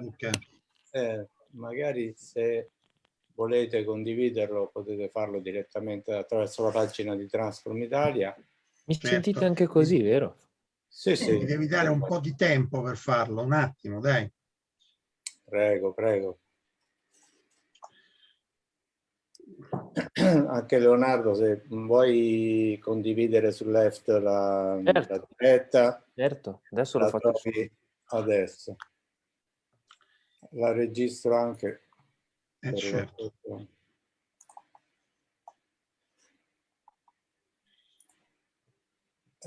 Facebook. Eh, magari se volete condividerlo potete farlo direttamente attraverso la pagina di Transform Italia. Mi certo. sentite anche così, vero? Sì, sì. Mi devi dare un po' di tempo per farlo, un attimo, dai. Prego, prego. Anche Leonardo, se vuoi condividere sul left la, certo. la diretta. Certo, adesso lo faccio. Adesso. La registro anche. Eh certo.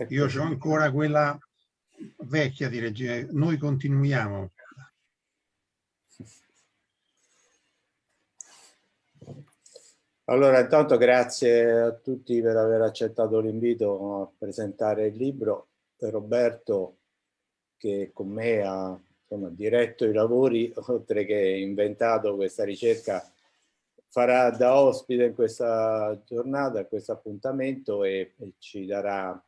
Io ho ancora quella vecchia di regia. Noi continuiamo. Allora, intanto grazie a tutti per aver accettato l'invito a presentare il libro. Roberto, che con me ha insomma, diretto i lavori, oltre che inventato questa ricerca, farà da ospite in questa giornata, in questo appuntamento e, e ci darà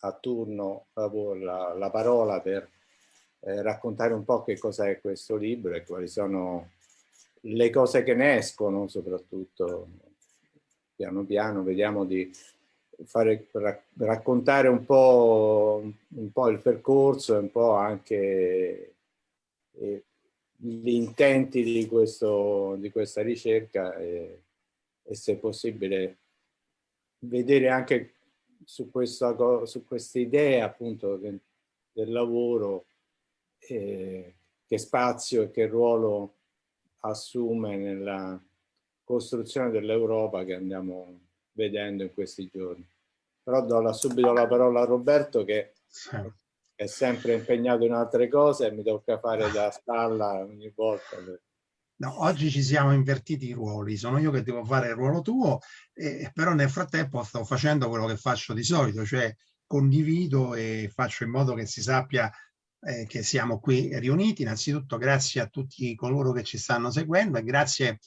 a turno la, la parola per eh, raccontare un po' che cos'è questo libro e quali sono le cose che ne escono soprattutto piano piano vediamo di fare, raccontare un po', un po' il percorso e un po' anche gli intenti di, questo, di questa ricerca e, e, se possibile vedere anche su questa, su questa idea appunto del, del lavoro eh, che spazio e che ruolo assume nella costruzione dell'Europa che andiamo vedendo in questi giorni. Però do subito la parola a Roberto che è sempre impegnato in altre cose e mi tocca fare da spalla ogni volta. No, oggi ci siamo invertiti i ruoli, sono io che devo fare il ruolo tuo, eh, però nel frattempo sto facendo quello che faccio di solito, cioè condivido e faccio in modo che si sappia eh, che siamo qui riuniti. Innanzitutto grazie a tutti coloro che ci stanno seguendo e grazie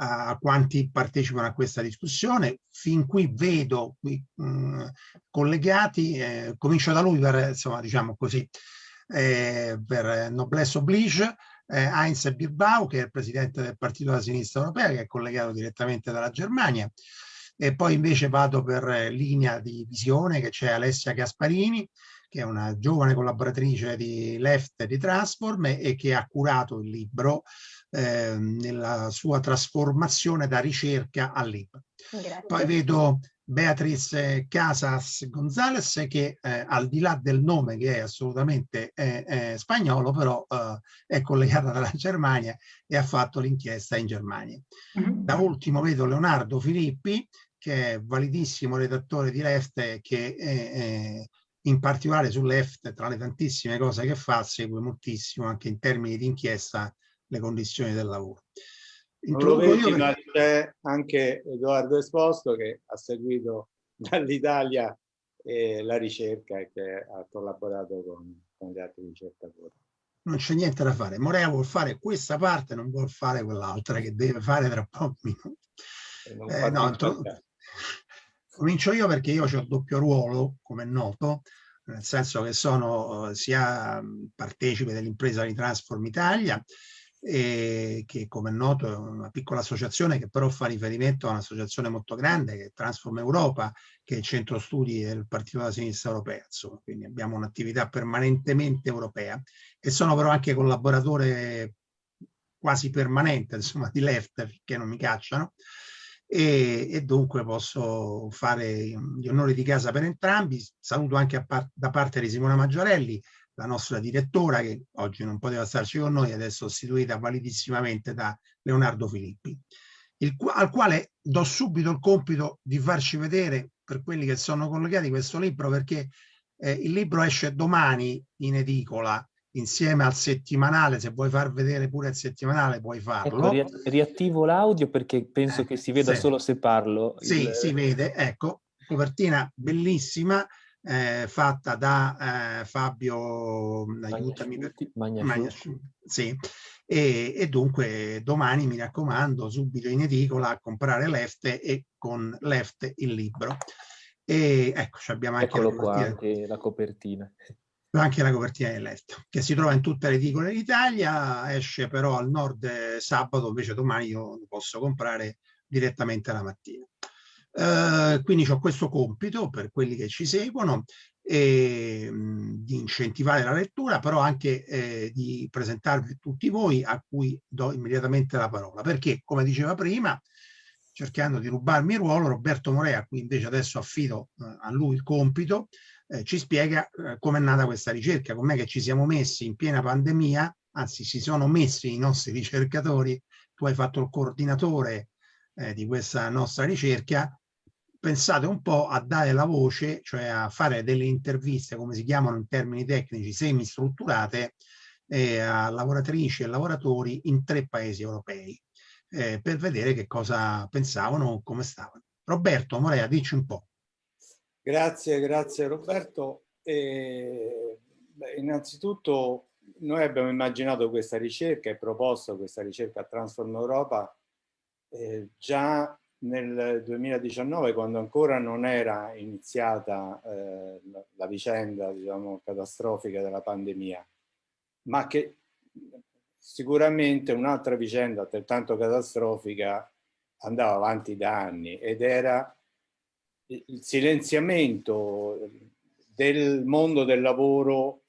a quanti partecipano a questa discussione. Fin qui vedo qui, mh, collegati, eh, comincio da lui per, insomma, diciamo così, eh, per noblesse oblige, eh, Heinz Bilbao, che è il presidente del Partito della Sinistra Europea, che è collegato direttamente dalla Germania, e poi invece vado per linea di visione che c'è Alessia Gasparini, che è una giovane collaboratrice di Left e di Transform e che ha curato il libro eh, nella sua trasformazione da ricerca a libro. Grazie. Poi vedo Beatriz Casas Gonzalez che eh, al di là del nome che è assolutamente eh, eh, spagnolo però eh, è collegata dalla Germania e ha fatto l'inchiesta in Germania. Mm -hmm. Da ultimo vedo Leonardo Filippi che è validissimo redattore di Left che eh, in particolare su Left tra le tantissime cose che fa segue moltissimo anche in termini di inchiesta le condizioni del lavoro. Introduco io ma c'è anche Edoardo Esposto che ha seguito dall'Italia eh, la ricerca e che ha collaborato con, con gli altri ricercatori. Non c'è niente da fare. Morea vuol fare questa parte, non vuol fare quell'altra che deve fare tra pochi minuti. Eh, no, comincio io perché io ho il doppio ruolo, come è noto, nel senso che sono sia partecipe dell'impresa di Transform Italia, e che come è noto è una piccola associazione che però fa riferimento a un'associazione molto grande che è Transform Europa, che è il centro studi del Partito della Sinistra Europea, insomma, quindi abbiamo un'attività permanentemente europea e sono però anche collaboratore quasi permanente insomma, di Left, finché non mi cacciano, e, e, dunque posso fare gli onori di casa per entrambi. Saluto anche par da parte di Simona Maggiorelli, la nostra direttora che oggi non poteva starci con noi, adesso sostituita validissimamente da Leonardo Filippi, il, al quale do subito il compito di farci vedere per quelli che sono collegati questo libro perché eh, il libro esce domani in edicola insieme al settimanale, se vuoi far vedere pure il settimanale puoi farlo. Ecco, riattivo l'audio perché penso eh, che si veda sì. solo se parlo. Sì, il... si vede, ecco, copertina bellissima, eh, fatta da eh, Fabio, aiutami per sì. E, e, dunque domani mi raccomando subito in edicola a comprare Left e con Left il libro. E ecco, abbiamo anche Eccolo qua, anche la copertina. Anche la copertina del letto, che si trova in tutte le edicole d'Italia, esce però al nord sabato, invece domani io lo posso comprare direttamente la mattina. Eh, quindi ho questo compito per quelli che ci seguono e, mh, di incentivare la lettura, però anche eh, di presentarvi tutti voi a cui do immediatamente la parola, perché come diceva prima, cercando di rubarmi il ruolo, Roberto Morea, a cui invece adesso affido eh, a lui il compito, eh, ci spiega eh, come è nata questa ricerca, com'è che ci siamo messi in piena pandemia, anzi si sono messi i nostri ricercatori, tu hai fatto il coordinatore eh, di questa nostra ricerca, pensate un po' a dare la voce, cioè a fare delle interviste, come si chiamano in termini tecnici, semi-strutturate, eh, a lavoratrici e lavoratori in tre paesi europei, eh, per vedere che cosa pensavano, come stavano. Roberto Morea, dici un po'. Grazie, grazie Roberto. Beh, innanzitutto noi abbiamo immaginato questa ricerca e proposto questa ricerca a Transform Europa eh, già nel 2019 quando ancora non era iniziata eh, la, vicenda diciamo, catastrofica della pandemia, ma che sicuramente un'altra vicenda altrettanto catastrofica andava avanti da anni ed era il silenziamento del mondo del lavoro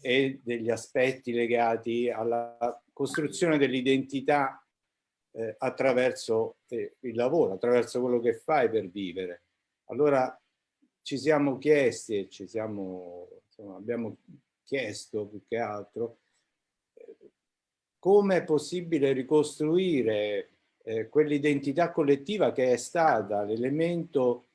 e degli aspetti legati alla costruzione dell'identità eh, attraverso eh, il lavoro, attraverso quello che fai per vivere. Allora ci siamo chiesti e ci siamo, insomma, abbiamo chiesto più che altro eh, come è possibile ricostruire eh, quell'identità collettiva che è stata l'elemento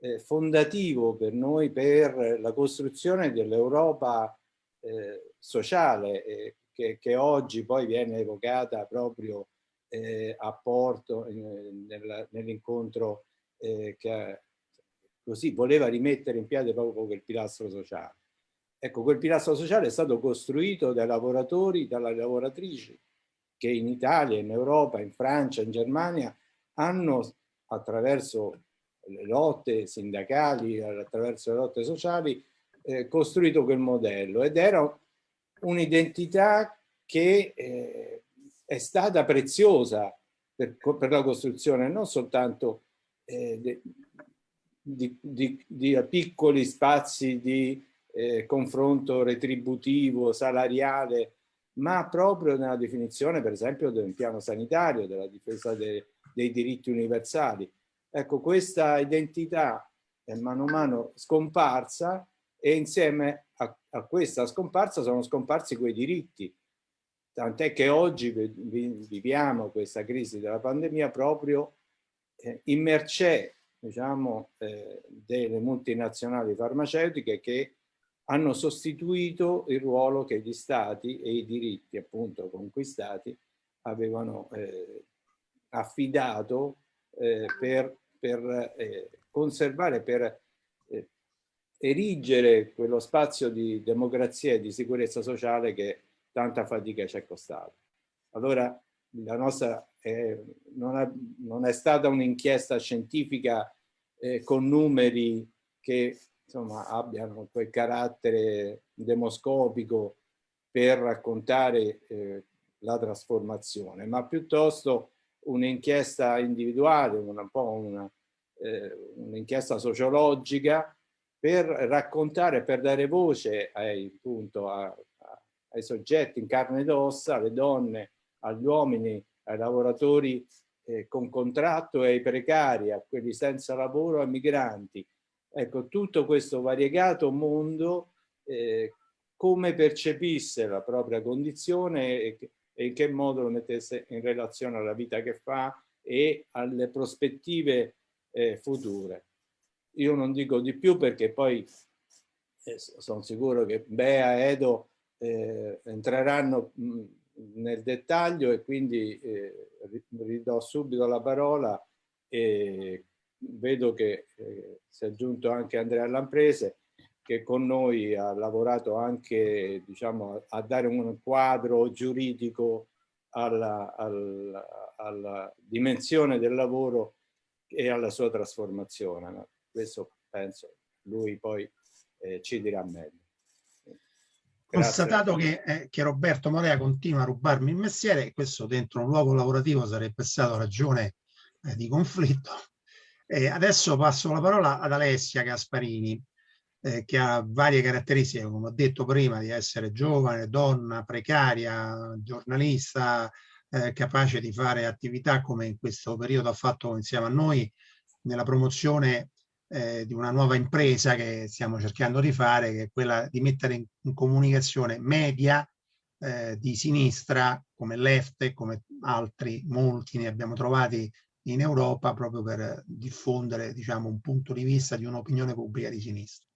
eh, fondativo per noi per la costruzione dell'Europa eh, sociale eh, che, che, oggi poi viene evocata proprio eh, a Porto nel, nell'incontro eh, che così voleva rimettere in piedi proprio quel pilastro sociale. Ecco, quel pilastro sociale è stato costruito dai lavoratori, dalle lavoratrici che in Italia, in Europa, in Francia, in Germania hanno attraverso lotte sindacali, attraverso le lotte sociali, eh, costruito quel modello ed era un'identità che eh, è stata preziosa per, per, la costruzione non soltanto eh, di, di, di, piccoli spazi di eh, confronto retributivo, salariale, ma proprio nella definizione per esempio del piano sanitario, della difesa de, dei diritti universali. Ecco, questa identità è mano a mano scomparsa e insieme a, a questa scomparsa sono scomparsi quei diritti. Tant'è che oggi viviamo questa crisi della pandemia proprio eh, in mercé diciamo, eh, delle multinazionali farmaceutiche che hanno sostituito il ruolo che gli stati e i diritti appunto conquistati avevano eh, affidato eh, per per eh, conservare, per eh, erigere quello spazio di democrazia e di sicurezza sociale che tanta fatica ci è costata. Allora la nostra eh, non, è, non, è, stata un'inchiesta scientifica eh, con numeri che insomma, abbiano quel carattere demoscopico per raccontare eh, la trasformazione, ma piuttosto un'inchiesta individuale, un po' eh, un'inchiesta sociologica per raccontare, per dare voce ai, appunto, a, a, ai soggetti in carne ed ossa, alle donne, agli uomini, ai lavoratori eh, con contratto e ai precari, a quelli senza lavoro, ai migranti. Ecco, tutto questo variegato mondo eh, come percepisse la propria condizione e, e in che modo lo mettesse in relazione alla vita che fa e alle prospettive eh, future. Io non dico di più perché poi eh, sono sicuro che Bea e Edo eh, entreranno mh, nel dettaglio e quindi eh, ridò subito la parola e vedo che eh, si è aggiunto anche Andrea Lamprese che con noi ha lavorato anche diciamo, a dare un quadro giuridico alla, alla, alla dimensione del lavoro e alla sua trasformazione. Ma questo penso lui poi eh, ci dirà meglio. Constatato che, eh, che, Roberto Morea continua a rubarmi il mestiere, questo dentro un luogo lavorativo sarebbe stato ragione eh, di conflitto. Eh, adesso passo la parola ad Alessia Gasparini, eh, che ha varie caratteristiche, come ho detto prima, di essere giovane, donna, precaria, giornalista, eh, capace di fare attività come in questo periodo ha fatto insieme a noi nella promozione eh, di una nuova impresa che stiamo cercando di fare, che è quella di mettere in, in comunicazione media eh, di sinistra come Lefte, come altri, molti ne abbiamo trovati in Europa proprio per diffondere diciamo, un punto di vista di un'opinione pubblica di sinistra.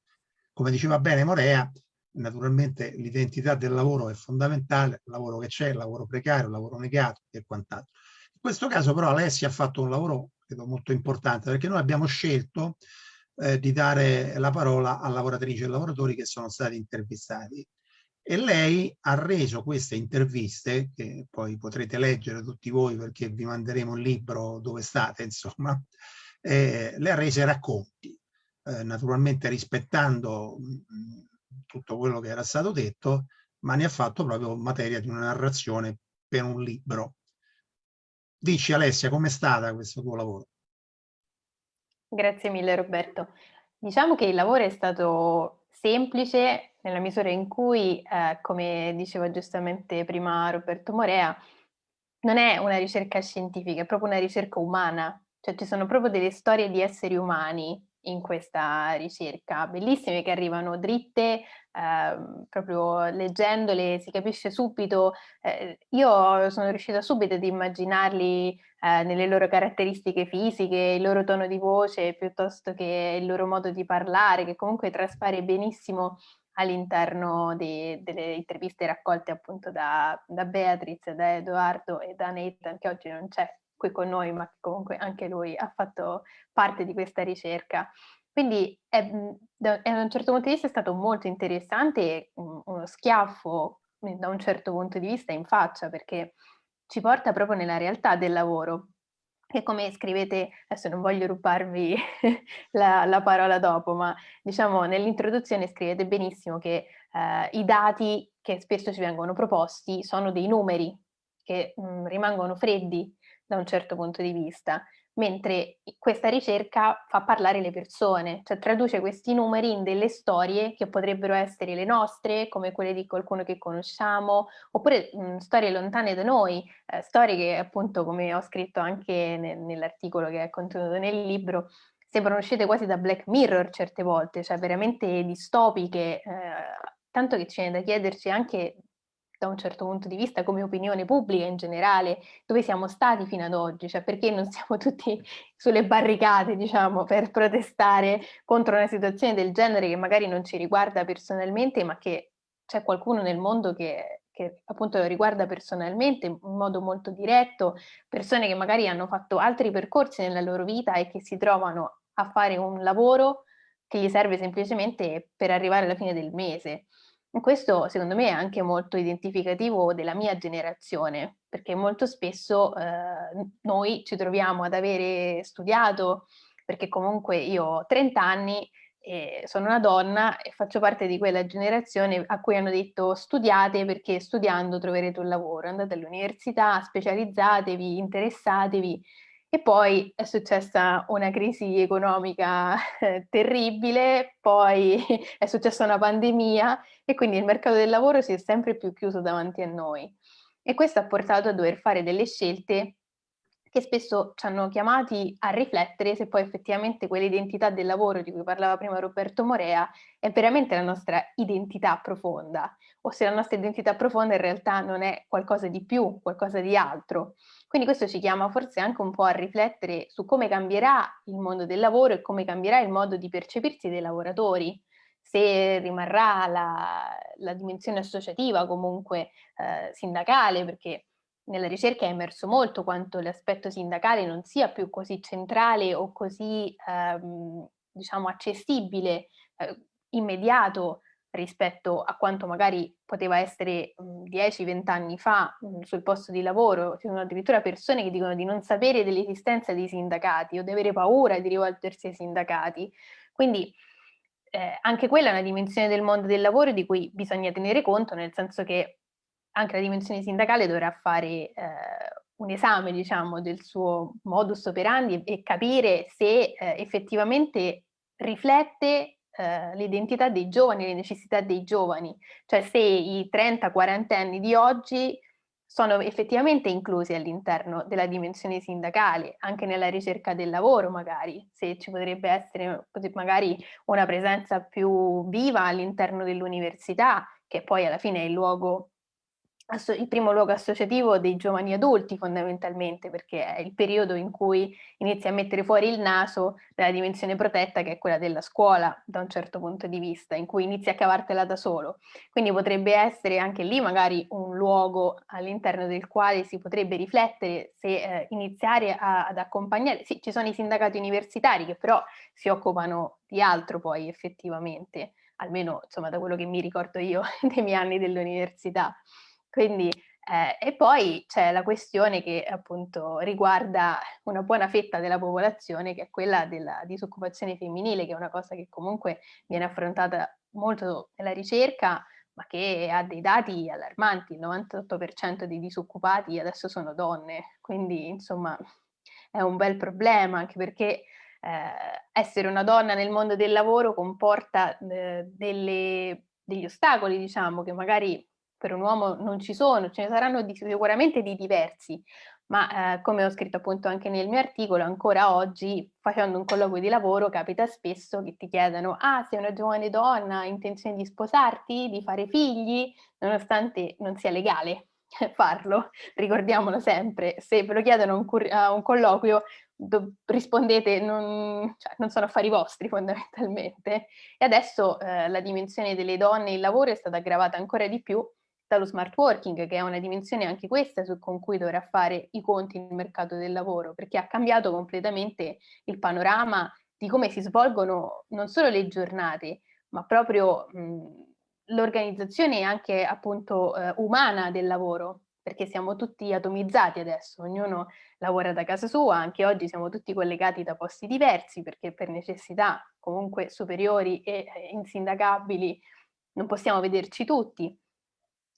Come diceva bene Morea, naturalmente l'identità del lavoro è fondamentale, il lavoro che c'è, il lavoro precario, il lavoro negato e quant'altro. In questo caso però Alessia ha fatto un lavoro credo molto importante perché noi abbiamo scelto eh, di dare la parola a lavoratrici e lavoratori che sono stati intervistati. E lei ha reso queste interviste, che poi potrete leggere tutti voi perché vi manderemo un libro dove state, insomma, eh, le ha rese racconti, eh, naturalmente rispettando tutto quello che era stato detto, ma ne ha fatto proprio materia di una narrazione per un libro. Dici Alessia, com'è stata questo tuo lavoro? Grazie mille Roberto. Diciamo che il lavoro è stato semplice nella misura in cui, eh, come diceva giustamente prima Roberto Morea, non è una ricerca scientifica, è proprio una ricerca umana, cioè ci sono proprio delle storie di esseri umani in questa ricerca, bellissime che arrivano dritte, eh, proprio leggendole si capisce subito, eh, io sono riuscita subito ad immaginarli eh, nelle loro caratteristiche fisiche, il loro tono di voce piuttosto che il loro modo di parlare, che comunque traspare benissimo all'interno delle interviste raccolte appunto da, da Beatrice, da Edoardo e da Nathan, che oggi non c'è qui con noi, ma che comunque anche lui ha fatto parte di questa ricerca. Quindi è, mhmm, da, un certo punto di vista è stato molto interessante e uno schiaffo da un certo punto di vista in faccia, perché ci porta proprio nella realtà del lavoro. E come scrivete, adesso non voglio rubarvi la, la, parola dopo, ma diciamo nell'introduzione scrivete benissimo che eh, i dati che spesso ci vengono proposti sono dei numeri che mh, mhmm, rimangono freddi da un certo punto di vista mentre questa ricerca fa parlare le persone, cioè traduce questi numeri in delle storie che potrebbero essere le nostre, come quelle di qualcuno che conosciamo, oppure mh, storie lontane da noi, eh, storie che appunto, come ho scritto anche ne nell'articolo che è contenuto nel libro, sembrano uscite quasi da Black Mirror certe volte, cioè veramente distopiche, eh, tanto che c'è da chiederci anche da un certo punto di vista come opinione pubblica in generale, dove siamo stati fino ad oggi, cioè perché non siamo tutti sulle barricate, diciamo, per protestare contro una situazione del genere che magari non ci riguarda personalmente, ma che c'è qualcuno nel mondo che, che appunto riguarda personalmente in modo molto diretto, persone che magari hanno fatto altri percorsi nella loro vita e che si trovano a fare un lavoro che gli serve semplicemente per arrivare alla fine del mese. Questo secondo me è anche molto identificativo della mia generazione, perché molto spesso eh, noi ci troviamo ad avere studiato, perché comunque io ho 30 anni e sono una donna e faccio parte di quella generazione a cui hanno detto studiate perché studiando troverete un lavoro, andate all'università, specializzatevi, interessatevi e poi è successa una crisi economica eh, terribile, poi è successa una pandemia e quindi il mercato del lavoro si è sempre più chiuso davanti a noi. E questo ha portato a dover fare delle scelte che spesso ci hanno chiamati a riflettere se poi effettivamente quell'identità del lavoro di cui parlava prima Roberto Morea è veramente la nostra identità profonda o se la nostra identità profonda in realtà non è qualcosa di più, qualcosa di altro. Quindi questo ci chiama forse anche un po' a riflettere su come cambierà il mondo del lavoro e come cambierà il modo di percepirsi dei lavoratori, se rimarrà la, la dimensione associativa comunque eh, sindacale, perché nella ricerca è emerso molto quanto l'aspetto sindacale non sia più così centrale o così ehm, diciamo accessibile, eh, immediato rispetto a quanto magari poteva essere 10-20 anni fa mh, sul posto di lavoro. Ci sono addirittura persone che dicono di non sapere dell'esistenza dei sindacati o di avere paura di rivolgersi ai sindacati. Quindi eh, anche quella è una dimensione del mondo del lavoro di cui bisogna tenere conto, nel senso che anche la dimensione sindacale dovrà fare eh, un esame, diciamo, del suo modus operandi e capire se eh, effettivamente riflette eh, l'identità dei giovani, le necessità dei giovani, cioè se i 30-40 anni di oggi sono effettivamente inclusi all'interno della dimensione sindacale, anche nella ricerca del lavoro magari, se ci potrebbe essere magari una presenza più viva all'interno dell'università, che poi alla fine è il luogo il primo luogo associativo dei giovani adulti fondamentalmente perché è il periodo in cui inizi a mettere fuori il naso dalla dimensione protetta che è quella della scuola da un certo punto di vista in cui inizi a cavartela da solo. Quindi potrebbe essere anche lì magari un luogo all'interno del quale si potrebbe riflettere se eh, iniziare a, ad accompagnare. Sì ci sono i sindacati universitari che però si occupano di altro poi effettivamente almeno insomma da quello che mi ricordo io dei miei anni dell'università quindi, eh, e poi c'è la questione che appunto riguarda una buona fetta della popolazione che è quella della disoccupazione femminile, che è una cosa che comunque viene affrontata molto nella ricerca, ma che ha dei dati allarmanti, il 98% dei disoccupati adesso sono donne, quindi insomma è un bel problema anche perché eh, essere una donna nel mondo del lavoro comporta eh, delle, degli ostacoli, diciamo, che magari per un uomo non ci sono, ce ne saranno di, sicuramente di diversi, ma eh, come ho scritto appunto anche nel mio articolo, ancora oggi facendo un colloquio di lavoro capita spesso che ti chiedano ah sei una giovane donna, hai intenzione di sposarti, di fare figli, nonostante non sia legale farlo, ricordiamolo sempre, se ve lo chiedono a un, colloquio rispondete non, cioè, non, sono affari vostri fondamentalmente. E adesso eh, la dimensione delle donne in lavoro è stata aggravata ancora di più dallo smart working, che è una dimensione anche questa su, con cui dovrà fare i conti nel mercato del lavoro, perché ha cambiato completamente il panorama di come si svolgono non solo le giornate, ma proprio l'organizzazione anche appunto eh, umana del lavoro, perché siamo tutti atomizzati adesso, ognuno lavora da casa sua, anche oggi siamo tutti collegati da posti diversi, perché per necessità comunque superiori e insindacabili non possiamo vederci tutti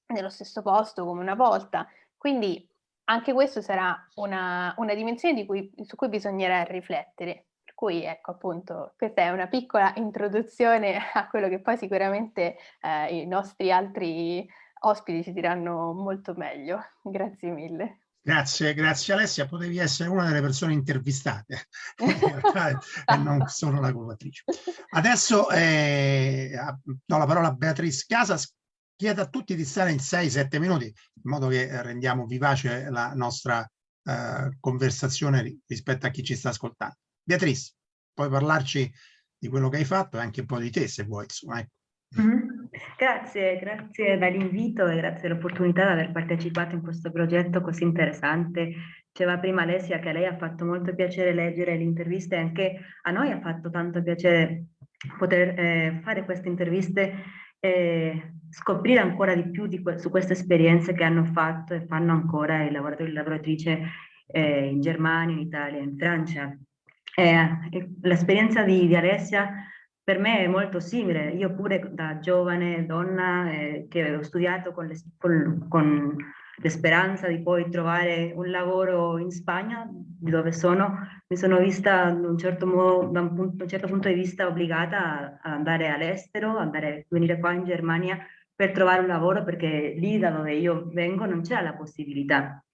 nello stesso posto come una volta. Quindi anche questo sarà una, una dimensione cui, su cui bisognerà riflettere. Per cui ecco appunto questa è una piccola introduzione a quello che poi sicuramente eh, i nostri altri ospiti ci diranno molto meglio. Grazie mille. Grazie, grazie Alessia, potevi essere una delle persone intervistate e non solo la curvatrice. Adesso eh, do la parola a Beatrice Casas chiedo a tutti di stare in 6-7 minuti, in modo che rendiamo vivace la nostra eh, conversazione rispetto a chi ci sta ascoltando. Beatrice, puoi parlarci di quello che hai fatto e anche un po' di te, se vuoi. Insomma, ecco. mm -hmm. Grazie, grazie dell'invito e grazie dell'opportunità di aver partecipato in questo progetto così interessante. Diceva prima Alessia che a lei ha fatto molto piacere leggere le interviste, anche a noi ha fatto tanto piacere poter eh, fare queste interviste e scoprire ancora di più di que su queste esperienze che hanno fatto e fanno ancora i lavoratori e le lavoratrici eh, in Germania, in Italia, in Francia. L'esperienza di, di, Alessia per me è molto simile. Io pure da giovane donna eh, che ho studiato con, le, con, con la speranza di poi trovare un lavoro in Spagna, dove sono, mi sono vista un certo modo, da un, punto, un, certo punto di vista obbligata ad andare all'estero, andare venire qua in Germania per trovare un lavoro perché lì da dove io vengo non c'è la possibilità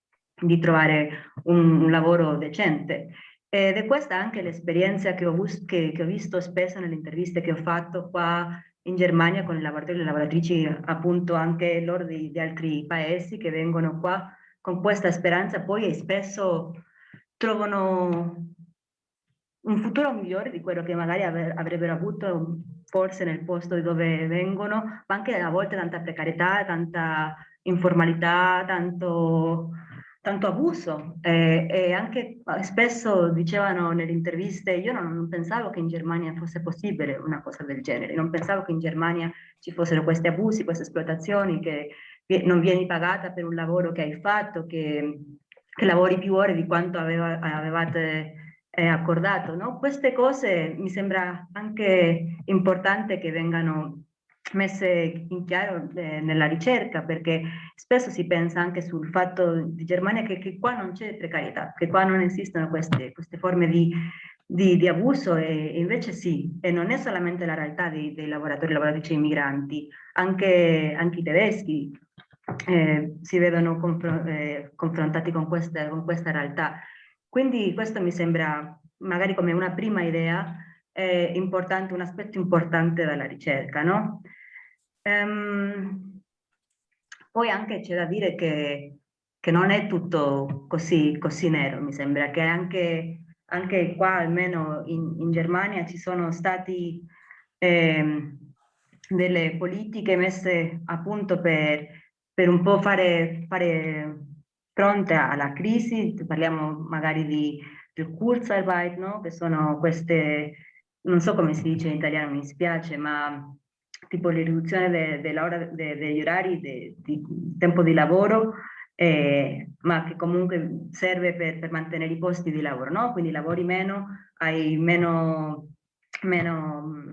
di trovare un, un lavoro decente. Ed è questa anche l'esperienza che, che, che ho visto spesso nelle interviste che ho fatto qua in Germania con i lavoratori e le lavoratrici appunto anche loro di, di, altri paesi che vengono qua con questa speranza. Poi e spesso trovano un futuro migliore di quello che magari avrebbero avuto forse nel posto dove vengono, ma anche a volte tanta precarietà, tanta informalità, tanto tanto abuso eh, e anche eh, spesso dicevano nelle interviste io non, non, pensavo che in Germania fosse possibile una cosa del genere, non pensavo che in Germania ci fossero questi abusi, queste esploitazioni, che non vieni pagata per un lavoro che hai fatto, che, che lavori più ore di quanto aveva, avevate è accordato. No? Queste cose mi sembra anche importante che vengano messe in chiaro eh, nella ricerca perché spesso si pensa anche sul fatto di Germania che, che qua non c'è precarietà, che qua non esistono queste, queste forme di, di, di, abuso e, invece sì, e non è solamente la realtà dei, dei lavoratori e lavoratrici immigranti, anche, anche i tedeschi eh, si vedono confr eh, confrontati con questa, con questa realtà. Quindi questo mi sembra magari come una prima idea è importante, un aspetto importante della ricerca, no? Ehm, poi anche c'è da dire che, che, non è tutto così, così nero, mi sembra che anche, anche qua, almeno in, in Germania, ci sono stati eh, delle politiche messe a punto per, per un po' fare, fare fronte alla crisi, parliamo magari di, del Kurzarbeit, no? che sono queste, non so come si dice in italiano, mi spiace, ma tipo la riduzione de, de de, degli orari di tempo di lavoro, eh, ma che comunque serve per, per, mantenere i posti di lavoro, no? quindi lavori meno, hai meno, meno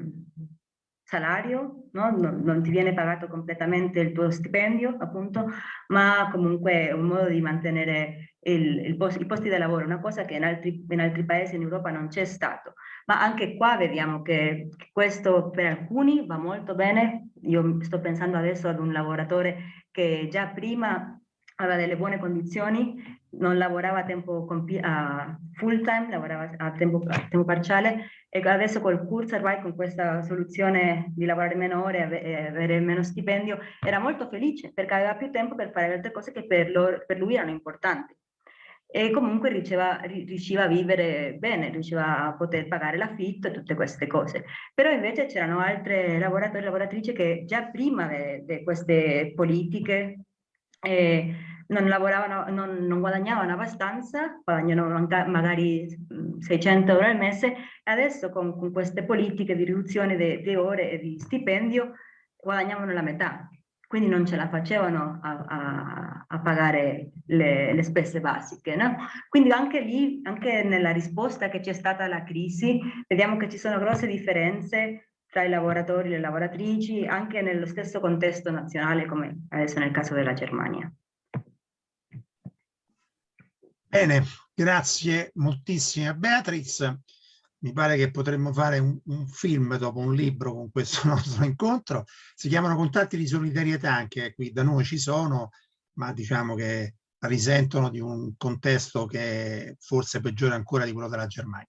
salario, no? non, non, ti viene pagato completamente il tuo stipendio, appunto, ma comunque è un modo di mantenere il, il post, i posti di lavoro, una cosa che in altri, in altri paesi in Europa non c'è stato. Ma anche qua vediamo che questo per alcuni va molto bene. Io sto pensando adesso ad un lavoratore che già prima aveva delle buone condizioni, non lavorava a tempo a full time, lavorava a tempo, a tempo parziale e adesso col Kurzarbeit, con questa soluzione di lavorare meno ore e avere meno stipendio, era molto felice perché aveva più tempo per fare altre cose che per, loro, per lui erano importanti. E comunque riusciva, riusciva a vivere bene, riusciva a poter pagare l'affitto e tutte queste cose. Però invece c'erano altre lavoratori e lavoratrici che già prima di queste politiche eh, non lavoravano, non, non, guadagnavano abbastanza, guadagnano magari 600 euro al mese, e adesso con, con queste politiche di riduzione di ore e di stipendio guadagnavano la metà, quindi non ce la facevano a, a, a pagare le, le, spese basiche. No? Quindi anche lì, anche nella risposta che c'è stata alla crisi, vediamo che ci sono grosse differenze tra i lavoratori e le lavoratrici, anche nello stesso contesto nazionale, come adesso nel caso della Germania. Bene, grazie moltissimo a Beatriz. Mi pare che potremmo fare un, un, film dopo un libro con questo nostro incontro. Si chiamano contatti di solidarietà, anche qui da noi ci sono, ma diciamo che risentono di un contesto che forse peggiore ancora di quello della Germania.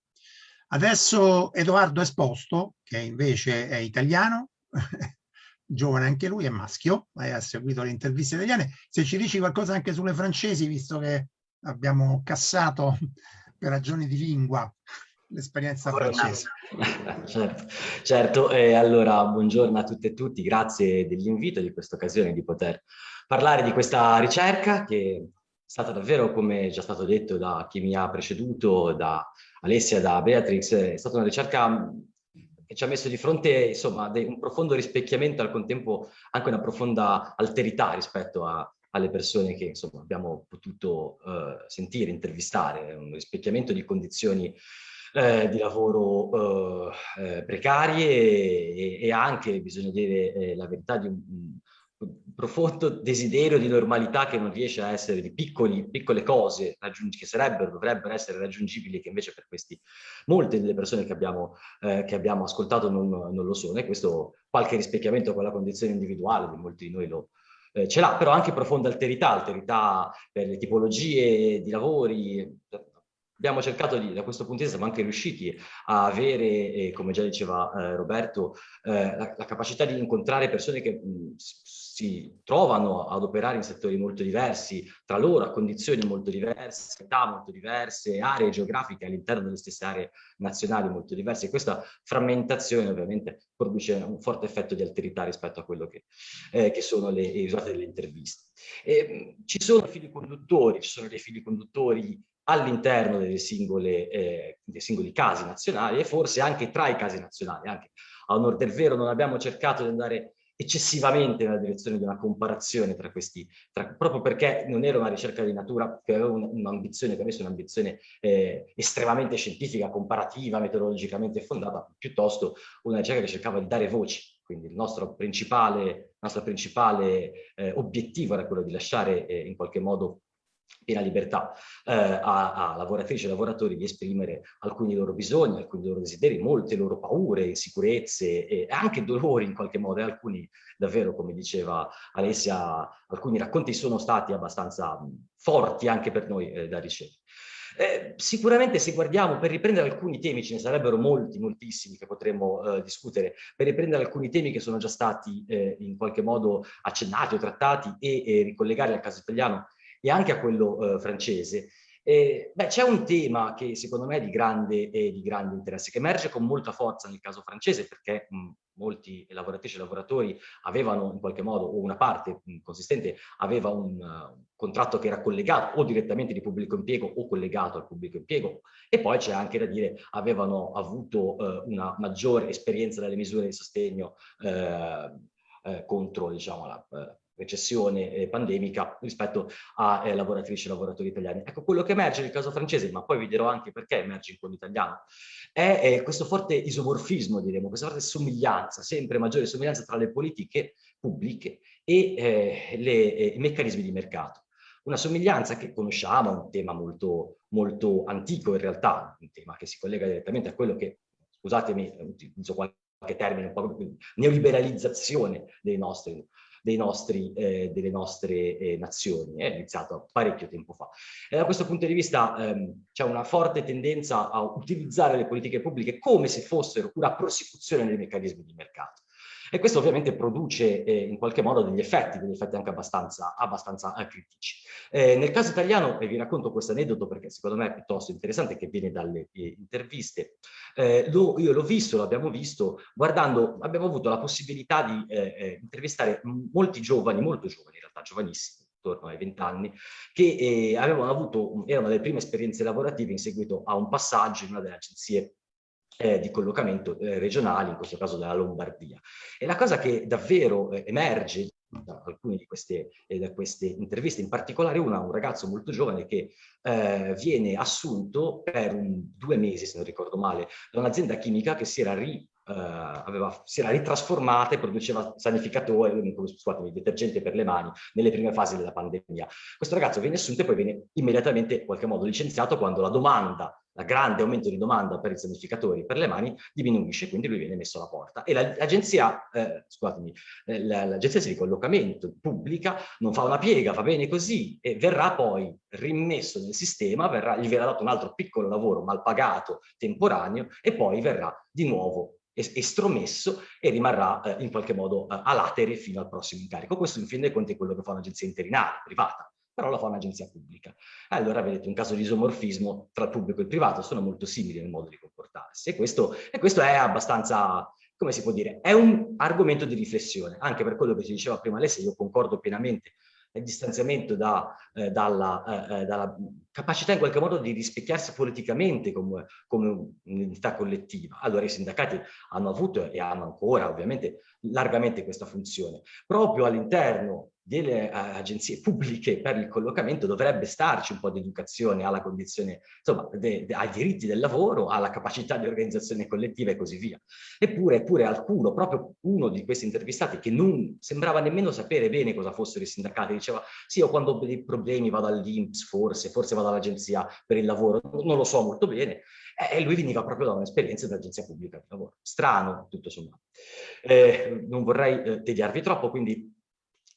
Adesso Edoardo Esposto, che invece è italiano, giovane anche lui, è maschio, ha seguito le interviste italiane. Se ci dici qualcosa anche sulle francesi, visto che abbiamo cassato per ragioni di lingua l'esperienza francese. certo, certo. Eh, allora buongiorno a tutte e tutti, grazie dell'invito di questa occasione di poter parlare di questa ricerca che è stata davvero, come già stato detto da chi mi ha preceduto, da Alessia, da Beatrix, è stata una ricerca che ci ha messo di fronte insomma un profondo rispecchiamento al contempo anche una profonda alterità rispetto a, alle persone che insomma, abbiamo potuto uh, sentire, intervistare, un rispecchiamento di condizioni eh, di lavoro uh, eh, precarie e, e, anche, bisogna dire eh, la verità, di un, un, profondo desiderio di normalità che non riesce a essere di piccoli, piccole cose che sarebbero, dovrebbero essere raggiungibili, che invece per questi molte delle persone che abbiamo, eh, che abbiamo ascoltato non, non, lo sono. E questo qualche rispecchiamento con la condizione individuale di molti di noi lo, eh, ce l'ha, però anche profonda alterità, alterità per le tipologie di lavori. Abbiamo cercato di, da questo punto di vista, siamo anche riusciti a avere, eh, come già diceva eh, Roberto, eh, la, la, capacità di incontrare persone che mh, si trovano ad operare in settori molto diversi tra loro, a condizioni molto diverse, età molto diverse, aree geografiche all'interno delle stesse aree nazionali molto diverse. questa frammentazione ovviamente produce un forte effetto di alterità rispetto a quello che, eh, che sono le, i risultati delle interviste. E, ci sono fili conduttori, ci sono dei fili conduttori all'interno dei eh, singoli casi nazionali e forse anche tra i casi nazionali. Anche a onor del vero non abbiamo cercato di andare eccessivamente nella direzione di una comparazione tra questi, tra, proprio perché non era una ricerca di natura che aveva un'ambizione, che avesse un'ambizione eh, estremamente scientifica, comparativa, metodologicamente fondata, piuttosto una ricerca che cercava di dare voci. Quindi il nostro principale, nostro principale eh, obiettivo era quello di lasciare eh, in qualche modo piena libertà eh, a, a, lavoratrici e lavoratori di esprimere alcuni loro bisogni, alcuni loro desideri, molte loro paure, insicurezze e anche dolori in qualche modo e alcuni davvero, come diceva Alessia, alcuni racconti sono stati abbastanza forti anche per noi eh, da ricevere. Eh, sicuramente se guardiamo, per riprendere alcuni temi, ce ne sarebbero molti, moltissimi che potremmo eh, discutere, per riprendere alcuni temi che sono già stati eh, in qualche modo accennati o trattati e, e ricollegarli al caso italiano, e anche a quello eh, francese. Eh, c'è un tema che secondo me è di grande, eh, di grande, interesse, che emerge con molta forza nel caso francese, perché mh, molti lavoratrici e lavoratori avevano in qualche modo, o una parte mh, consistente, aveva un uh, contratto che era collegato o direttamente di pubblico impiego o collegato al pubblico impiego, e poi c'è anche da dire avevano avuto uh, una maggiore esperienza delle misure di sostegno uh, contro diciamo, la recessione eh, pandemica rispetto a eh, lavoratrici e lavoratori italiani. Ecco, quello che emerge nel caso francese, ma poi vi dirò anche perché emerge in quello italiano, è eh, questo forte isomorfismo, diremo, questa forte somiglianza, sempre maggiore somiglianza tra le politiche pubbliche e eh, eh, i meccanismi di mercato. Una somiglianza che conosciamo, un tema molto, molto antico in realtà, un tema che si collega direttamente a quello che, scusatemi, utilizzo qualche termine, un po' neoliberalizzazione dei nostri nostri, eh, delle nostre eh, nazioni, è iniziato parecchio tempo fa. E da questo punto di vista ehm, c'è una forte tendenza a utilizzare le politiche pubbliche come se fossero una prosecuzione dei meccanismi di mercato. E questo ovviamente produce eh, in qualche modo degli effetti, degli effetti anche abbastanza, abbastanza eh, critici. Eh, nel caso italiano, e vi racconto questo aneddoto perché secondo me è piuttosto interessante, che viene dalle eh, interviste, eh, lo, io l'ho visto, l'abbiamo visto, guardando, abbiamo avuto la possibilità di eh, intervistare molti giovani, molto giovani in realtà, giovanissimi, intorno ai 20 anni, che eh, avevano avuto, erano le prime esperienze lavorative in seguito a un passaggio in una delle agenzie eh, di collocamento eh, regionali, in questo caso della Lombardia. E la cosa che davvero eh, emerge da alcune di queste, eh, da queste, interviste, in particolare una, un ragazzo molto giovane che eh, viene assunto per un, due mesi, se non ricordo male, da un'azienda chimica che si era ri Uh, aveva, si era ritrasformata e produceva sanificatore, scusatemi, detergente per le mani nelle prime fasi della pandemia. Questo ragazzo viene assunto e poi viene immediatamente in qualche modo licenziato quando la domanda la grande aumento di domanda per i sanificatori per le mani diminuisce, quindi lui viene messo alla porta. E l'agenzia, eh, scusatemi, eh, l'agenzia di collocamento pubblica non fa una piega, va bene così, e verrà poi rimesso nel sistema, verrà, gli verrà dato un altro piccolo lavoro mal pagato, temporaneo, e poi verrà di nuovo estromesso e rimarrà eh, in qualche modo eh, a latere fino al prossimo incarico. Questo in fin dei conti è quello che fa un'agenzia interinale, privata però la fa un'agenzia pubblica. Allora vedete un caso di isomorfismo tra pubblico e privato, sono molto simili nel modo di comportarsi e questo, e questo è abbastanza, come si può dire, è un argomento di riflessione, anche per quello che si diceva prima Alessia, io concordo pienamente il distanziamento da, eh, dalla, eh, eh, dalla, capacità in qualche modo di rispecchiarsi politicamente come, come un'entità collettiva. Allora i sindacati hanno avuto e hanno ancora ovviamente largamente questa funzione. Proprio all'interno delle uh, agenzie pubbliche per il collocamento dovrebbe starci un po' di educazione alla condizione, insomma, de, de, ai diritti del lavoro, alla capacità di organizzazione collettiva e così via. Eppure, eppure alcuno, proprio uno di questi intervistati che non sembrava nemmeno sapere bene cosa fossero i sindacati, diceva sì, io quando ho dei problemi vado all'Inps forse, forse vado all'agenzia per il lavoro, non lo so molto bene, e lui veniva proprio da un'esperienza dell'agenzia pubblica di lavoro. Strano, tutto sommato. Eh, non vorrei eh, tediarvi troppo, quindi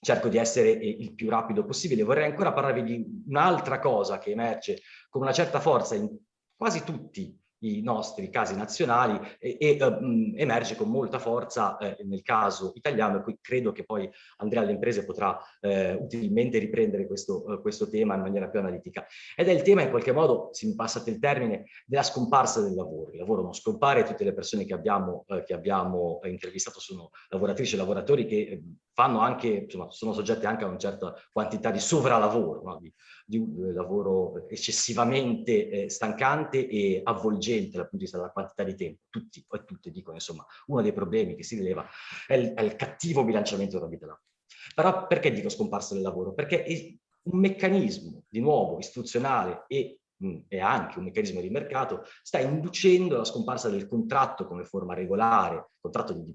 cerco di essere eh, il più rapido possibile. Vorrei ancora parlarvi di un'altra cosa che emerge con una certa forza in quasi tutti i nostri casi nazionali e, e uh, emerge con molta forza eh, nel caso italiano e qui credo che poi Andrea alle imprese potrà eh, utilmente riprendere questo, uh, questo, tema in maniera più analitica ed è il tema in qualche modo, se mi passate il termine, della scomparsa del lavoro. Il lavoro non scompare, tutte le persone che abbiamo, uh, che abbiamo intervistato sono lavoratrici e lavoratori che fanno anche, insomma, sono soggetti anche a una certa quantità di sovralavoro, no? di, di, un eh, lavoro eccessivamente eh, stancante e avvolgente dal punto di vista della quantità di tempo. Tutti e tutte dicono, insomma, uno dei problemi che si rileva è il, è il cattivo bilanciamento della vita lavorativa. Però perché dico scomparso del lavoro? Perché è un meccanismo, di nuovo, istituzionale e e anche un meccanismo di mercato, sta inducendo la scomparsa del contratto come forma regolare, contratto di,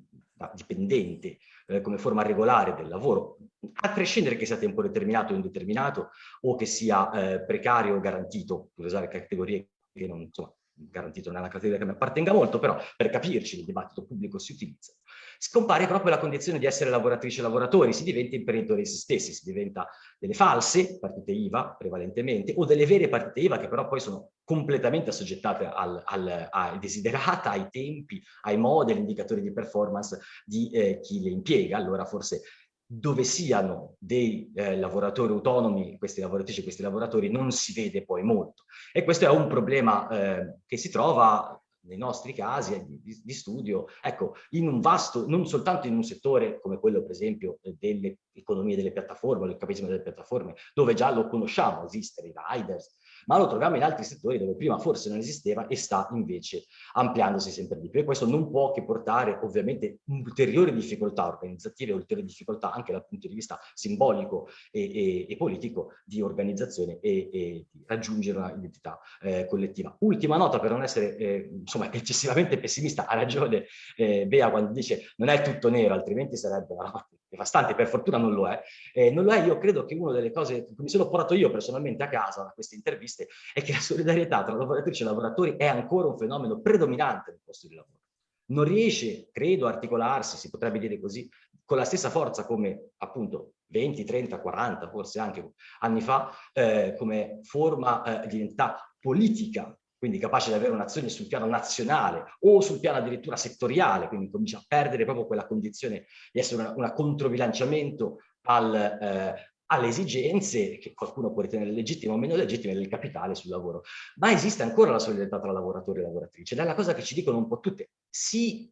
dipendente eh, come forma regolare del lavoro, a prescindere che sia a tempo determinato o indeterminato o che sia eh, precario o garantito, per usare categorie che non, insomma, garantito una categoria che mi appartenga molto, però per capirci il dibattito pubblico si utilizza scompare proprio la condizione di essere lavoratrici e lavoratori, si diventa imprenditori se stessi, si diventa delle false partite IVA prevalentemente o delle vere partite IVA che però poi sono completamente assoggettate al, al, ai desiderata, ai tempi, ai modi, agli indicatori di performance di eh, chi le impiega. Allora forse dove siano dei eh, lavoratori autonomi, questi lavoratrici e questi lavoratori, non si vede poi molto. E questo è un problema eh, che si trova nei nostri casi eh, di, di, studio, ecco, in un vasto, non soltanto in un settore come quello per esempio eh, delle economie delle piattaforme, del capitalismo delle piattaforme, dove già lo conosciamo esistere, i riders, ma lo troviamo in altri settori dove prima forse non esisteva e sta invece ampliandosi sempre di più. E questo non può che portare ovviamente ulteriori difficoltà organizzative, ulteriori difficoltà anche dal punto di vista simbolico e, e, e politico di organizzazione e, e, di raggiungere una identità eh, collettiva. Ultima nota per non essere eh, insomma, eccessivamente pessimista, ha ragione eh, Bea quando dice non è tutto nero, altrimenti sarebbe una devastante, per fortuna non lo è. Eh, non lo è, io credo che una delle cose che mi sono portato io personalmente a casa da queste interviste è che la solidarietà tra lavoratrici e lavoratori è ancora un fenomeno predominante nel posto di lavoro. Non riesce, credo, a articolarsi, si potrebbe dire così, con la stessa forza come appunto 20, 30, 40, forse anche anni fa, eh, come forma eh, di identità politica quindi capace di avere un'azione sul piano nazionale o sul piano addirittura settoriale, quindi comincia a perdere proprio quella condizione di essere una controbilanciamento al, eh, alle esigenze che qualcuno può ritenere legittime o meno legittime del capitale sul lavoro. Ma esiste ancora la solidarietà tra lavoratori e lavoratrici ed è la cosa che ci dicono un po' tutte. Si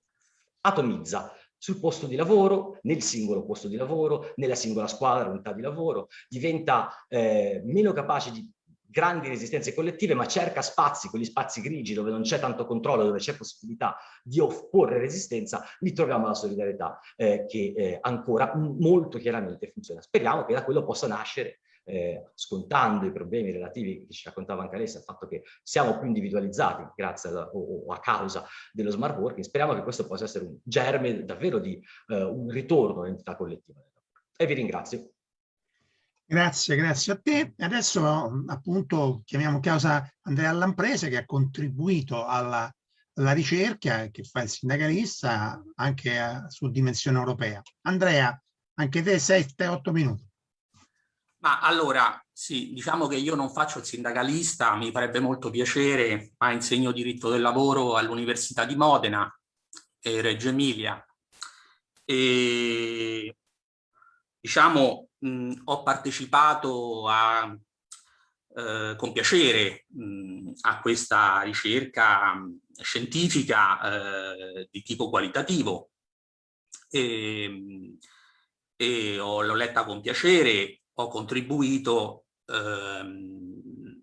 atomizza sul posto di lavoro, nel singolo posto di lavoro, nella singola squadra, unità di lavoro, diventa eh, meno capace di grandi resistenze collettive, ma cerca spazi, quegli spazi grigi dove non c'è tanto controllo, dove c'è possibilità di opporre resistenza, lì troviamo la solidarietà eh, che eh, ancora molto chiaramente funziona. Speriamo che da quello possa nascere eh, scontando i problemi relativi che ci raccontava anche lei, il fatto che siamo più individualizzati grazie alla, o, o, a causa dello smart working, speriamo che questo possa essere un germe davvero di eh, un ritorno all'entità collettiva. E vi ringrazio. Grazie, grazie a te. Adesso appunto chiamiamo causa Andrea Lamprese che ha contribuito alla, alla ricerca che fa il sindacalista anche a, su dimensione europea. Andrea, anche te 7-8 minuti. Ma allora, sì, diciamo che io non faccio il sindacalista, mi farebbe molto piacere, ma insegno diritto del lavoro all'Università di Modena e Reggio Emilia. E diciamo mh, ho partecipato a, eh, con piacere mh, a questa ricerca scientifica eh, di tipo qualitativo. E, e l'ho letta con piacere, ho contribuito ehm,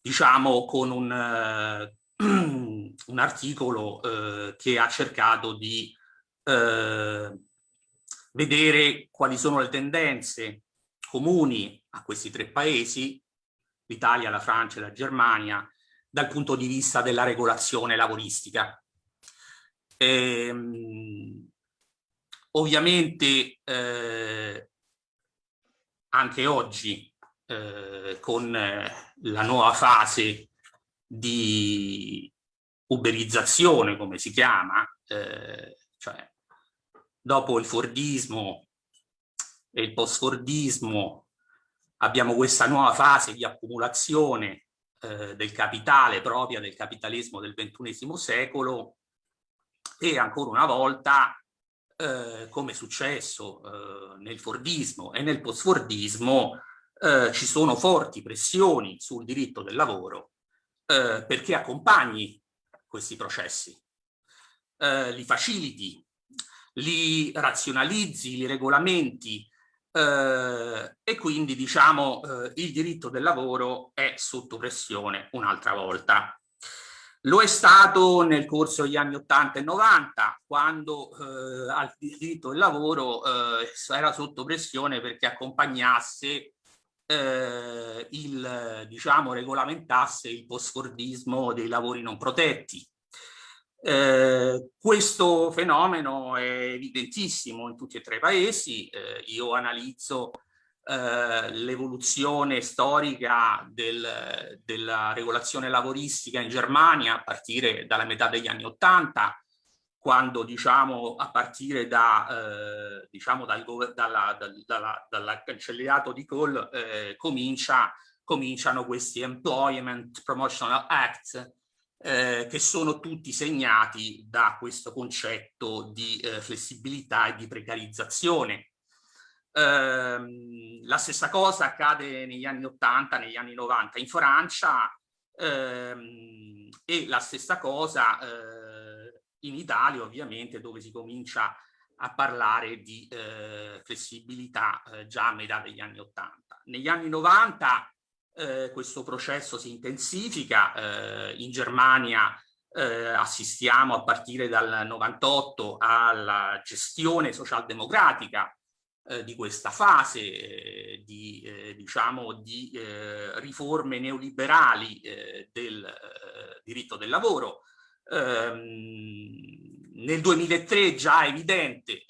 diciamo con un, eh, un articolo eh, che ha cercato di eh, vedere quali sono le tendenze comuni a questi tre paesi, l'Italia, la Francia e la Germania, dal punto di vista della regolazione lavoristica. Ehm, ovviamente eh, anche oggi eh, con eh, la nuova fase di uberizzazione, come si chiama, eh, cioè dopo il Fordismo e il post-Fordismo abbiamo questa nuova fase di accumulazione eh, del capitale propria del capitalismo del XXI secolo e ancora una volta, eh, come è successo eh, nel Fordismo e nel post-Fordismo, eh, ci sono forti pressioni sul diritto del lavoro eh, perché accompagni questi processi, eh, li faciliti li razionalizzi, li regolamenti eh, e quindi diciamo eh, il diritto del lavoro è sotto pressione un'altra volta. Lo è stato nel corso degli anni 80 e 90, quando eh, il diritto del lavoro eh, era sotto pressione perché accompagnasse eh, il, diciamo, regolamentasse il postfordismo dei lavori non protetti. Eh, questo fenomeno è evidentissimo in tutti e tre i paesi, eh, io analizzo eh, l'evoluzione storica del, della regolazione lavoristica in Germania a partire dalla metà degli anni Ottanta, quando diciamo a partire da, eh, diciamo dal, dalla, dalla, dalla cancellierato di Kohl eh, comincia, cominciano questi Employment Promotional Act eh, che sono tutti segnati da questo concetto di eh, flessibilità e di precarizzazione Ehm, la stessa cosa accade negli anni 80, negli anni 90 in Francia ehm, e la stessa cosa eh, in Italia ovviamente dove si comincia a parlare di eh, flessibilità eh, già a metà degli anni 80. Negli anni 90 eh, questo processo si intensifica, eh, in Germania eh, assistiamo a partire dal 98 alla gestione socialdemocratica eh, di questa fase eh, di, diciamo, di riforme neoliberali del diritto del lavoro. Ehm, nel 2003 già evidente,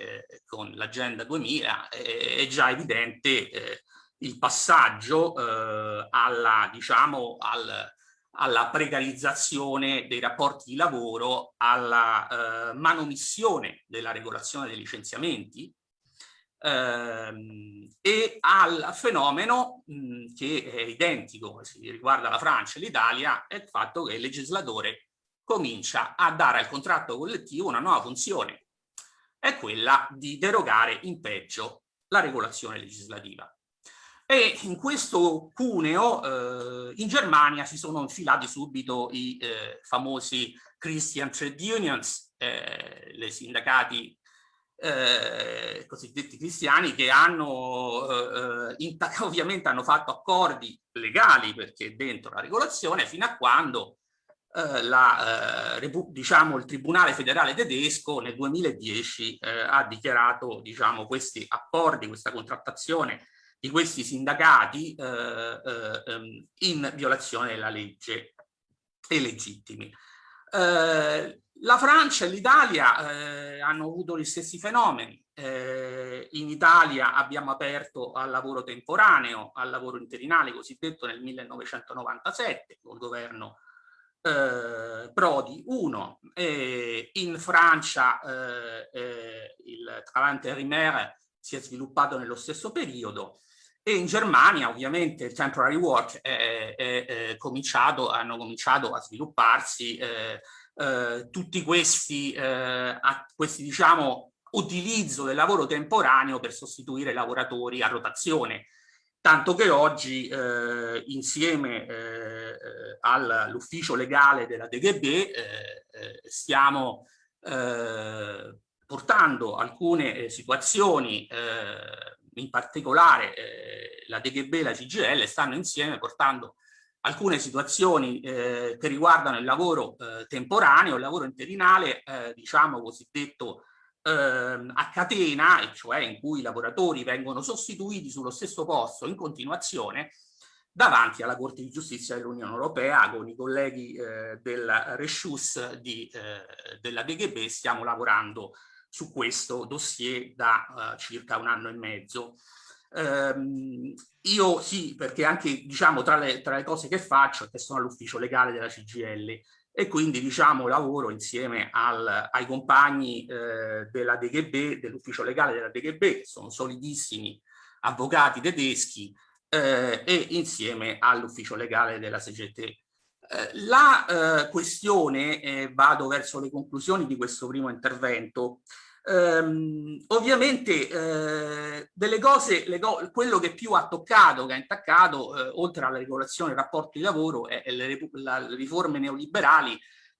con l'agenda 2000, è già evidente il passaggio alla, diciamo, al, alla precarizzazione dei rapporti di lavoro, alla manomissione della regolazione dei licenziamenti, ehm, e al fenomeno mh, che è identico, si riguarda la Francia e l'Italia, è il fatto che il legislatore comincia a dare al contratto collettivo una nuova funzione, è quella di derogare in peggio la regolazione legislativa. E in questo cuneo eh, in Germania si sono infilati subito i eh, famosi Christian Trade Unions, eh, le sindacati eh, cosiddetti cristiani che hanno eh, eh ovviamente hanno fatto accordi legali perché dentro la regolazione fino a quando eh, la, eh, diciamo, il Tribunale federale tedesco nel 2010 eh, ha dichiarato diciamo, questi accordi, questa contrattazione di questi sindacati ehm, in violazione della legge e legittimi. Eh, la Francia e l'Italia eh, hanno avuto gli stessi fenomeni. Eh, in Italia abbiamo aperto al lavoro temporaneo, al lavoro interinale cosiddetto nel 1997 col governo eh, Prodi 1. in Francia eh, eh, il Travail intérimaire si è sviluppato nello stesso periodo e in Germania ovviamente il temporary work è, è, è cominciato, hanno cominciato a svilupparsi eh, eh, tutti questi, eh, questi diciamo, utilizzo del lavoro temporaneo per sostituire lavoratori a rotazione. Tanto che oggi eh, insieme eh, eh, all'ufficio legale della DGB eh, stiamo portando alcune situazioni, in particolare la DGB e la CGL stanno insieme portando alcune situazioni eh, che riguardano il lavoro eh, temporaneo, il lavoro interinale, eh, diciamo cosiddetto ehm, a catena, e cioè in cui i lavoratori vengono sostituiti sullo stesso posto in continuazione davanti alla Corte di Giustizia dell'Unione Europea con i colleghi eh, del Reshus di, eh, della DGB stiamo lavorando su questo dossier da eh, circa un anno e mezzo. Um, io sì, perché anche diciamo tra le, tra le cose che faccio, che sono all'ufficio legale della CGL e quindi diciamo lavoro insieme al, ai compagni eh, della DGB, dell'ufficio legale della DGB, che sono solidissimi avvocati tedeschi eh, e insieme all'ufficio legale della CGT. Eh, la eh, questione, eh, vado verso le conclusioni di questo primo intervento, Um, ovviamente eh, delle cose, go quello che più ha toccato, che ha intaccato, eh, oltre alla regolazione del rapporto di lavoro, e le, le, riforme neoliberali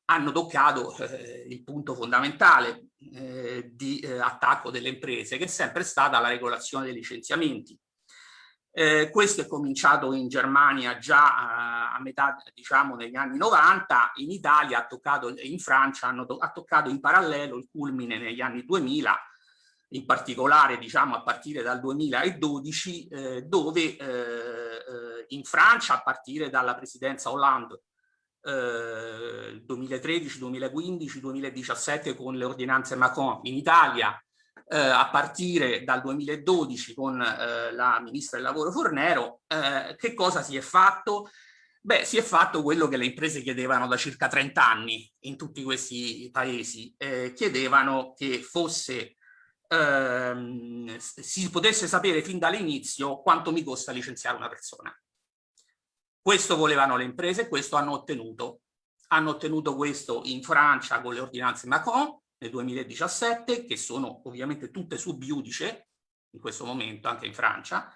hanno toccato eh, il punto fondamentale, di attacco delle imprese, che è sempre stata la regolazione dei licenziamenti. Eh, questo è cominciato in Germania già a, a metà, diciamo, negli anni 90, in Italia ha toccato, in Francia hanno, ha toccato in parallelo il culmine negli anni 2000, in particolare diciamo a partire dal 2012, eh, dove eh, eh, in Francia, a partire dalla presidenza Hollande, 2013, 2015, 2017 con le ordinanze Macron, in Italia eh, a partire dal 2012 con eh, la ministra del lavoro Fornero, eh, che cosa si è fatto? Beh, si è fatto quello che le imprese chiedevano da circa 30 anni in tutti questi paesi, eh, chiedevano che fosse, ehm, si potesse sapere fin dall'inizio quanto mi costa licenziare una persona. Questo volevano le imprese, questo hanno ottenuto. Hanno ottenuto questo in Francia con le ordinanze Macron, nel 2017, che sono ovviamente tutte sub iudice in questo momento, anche in Francia,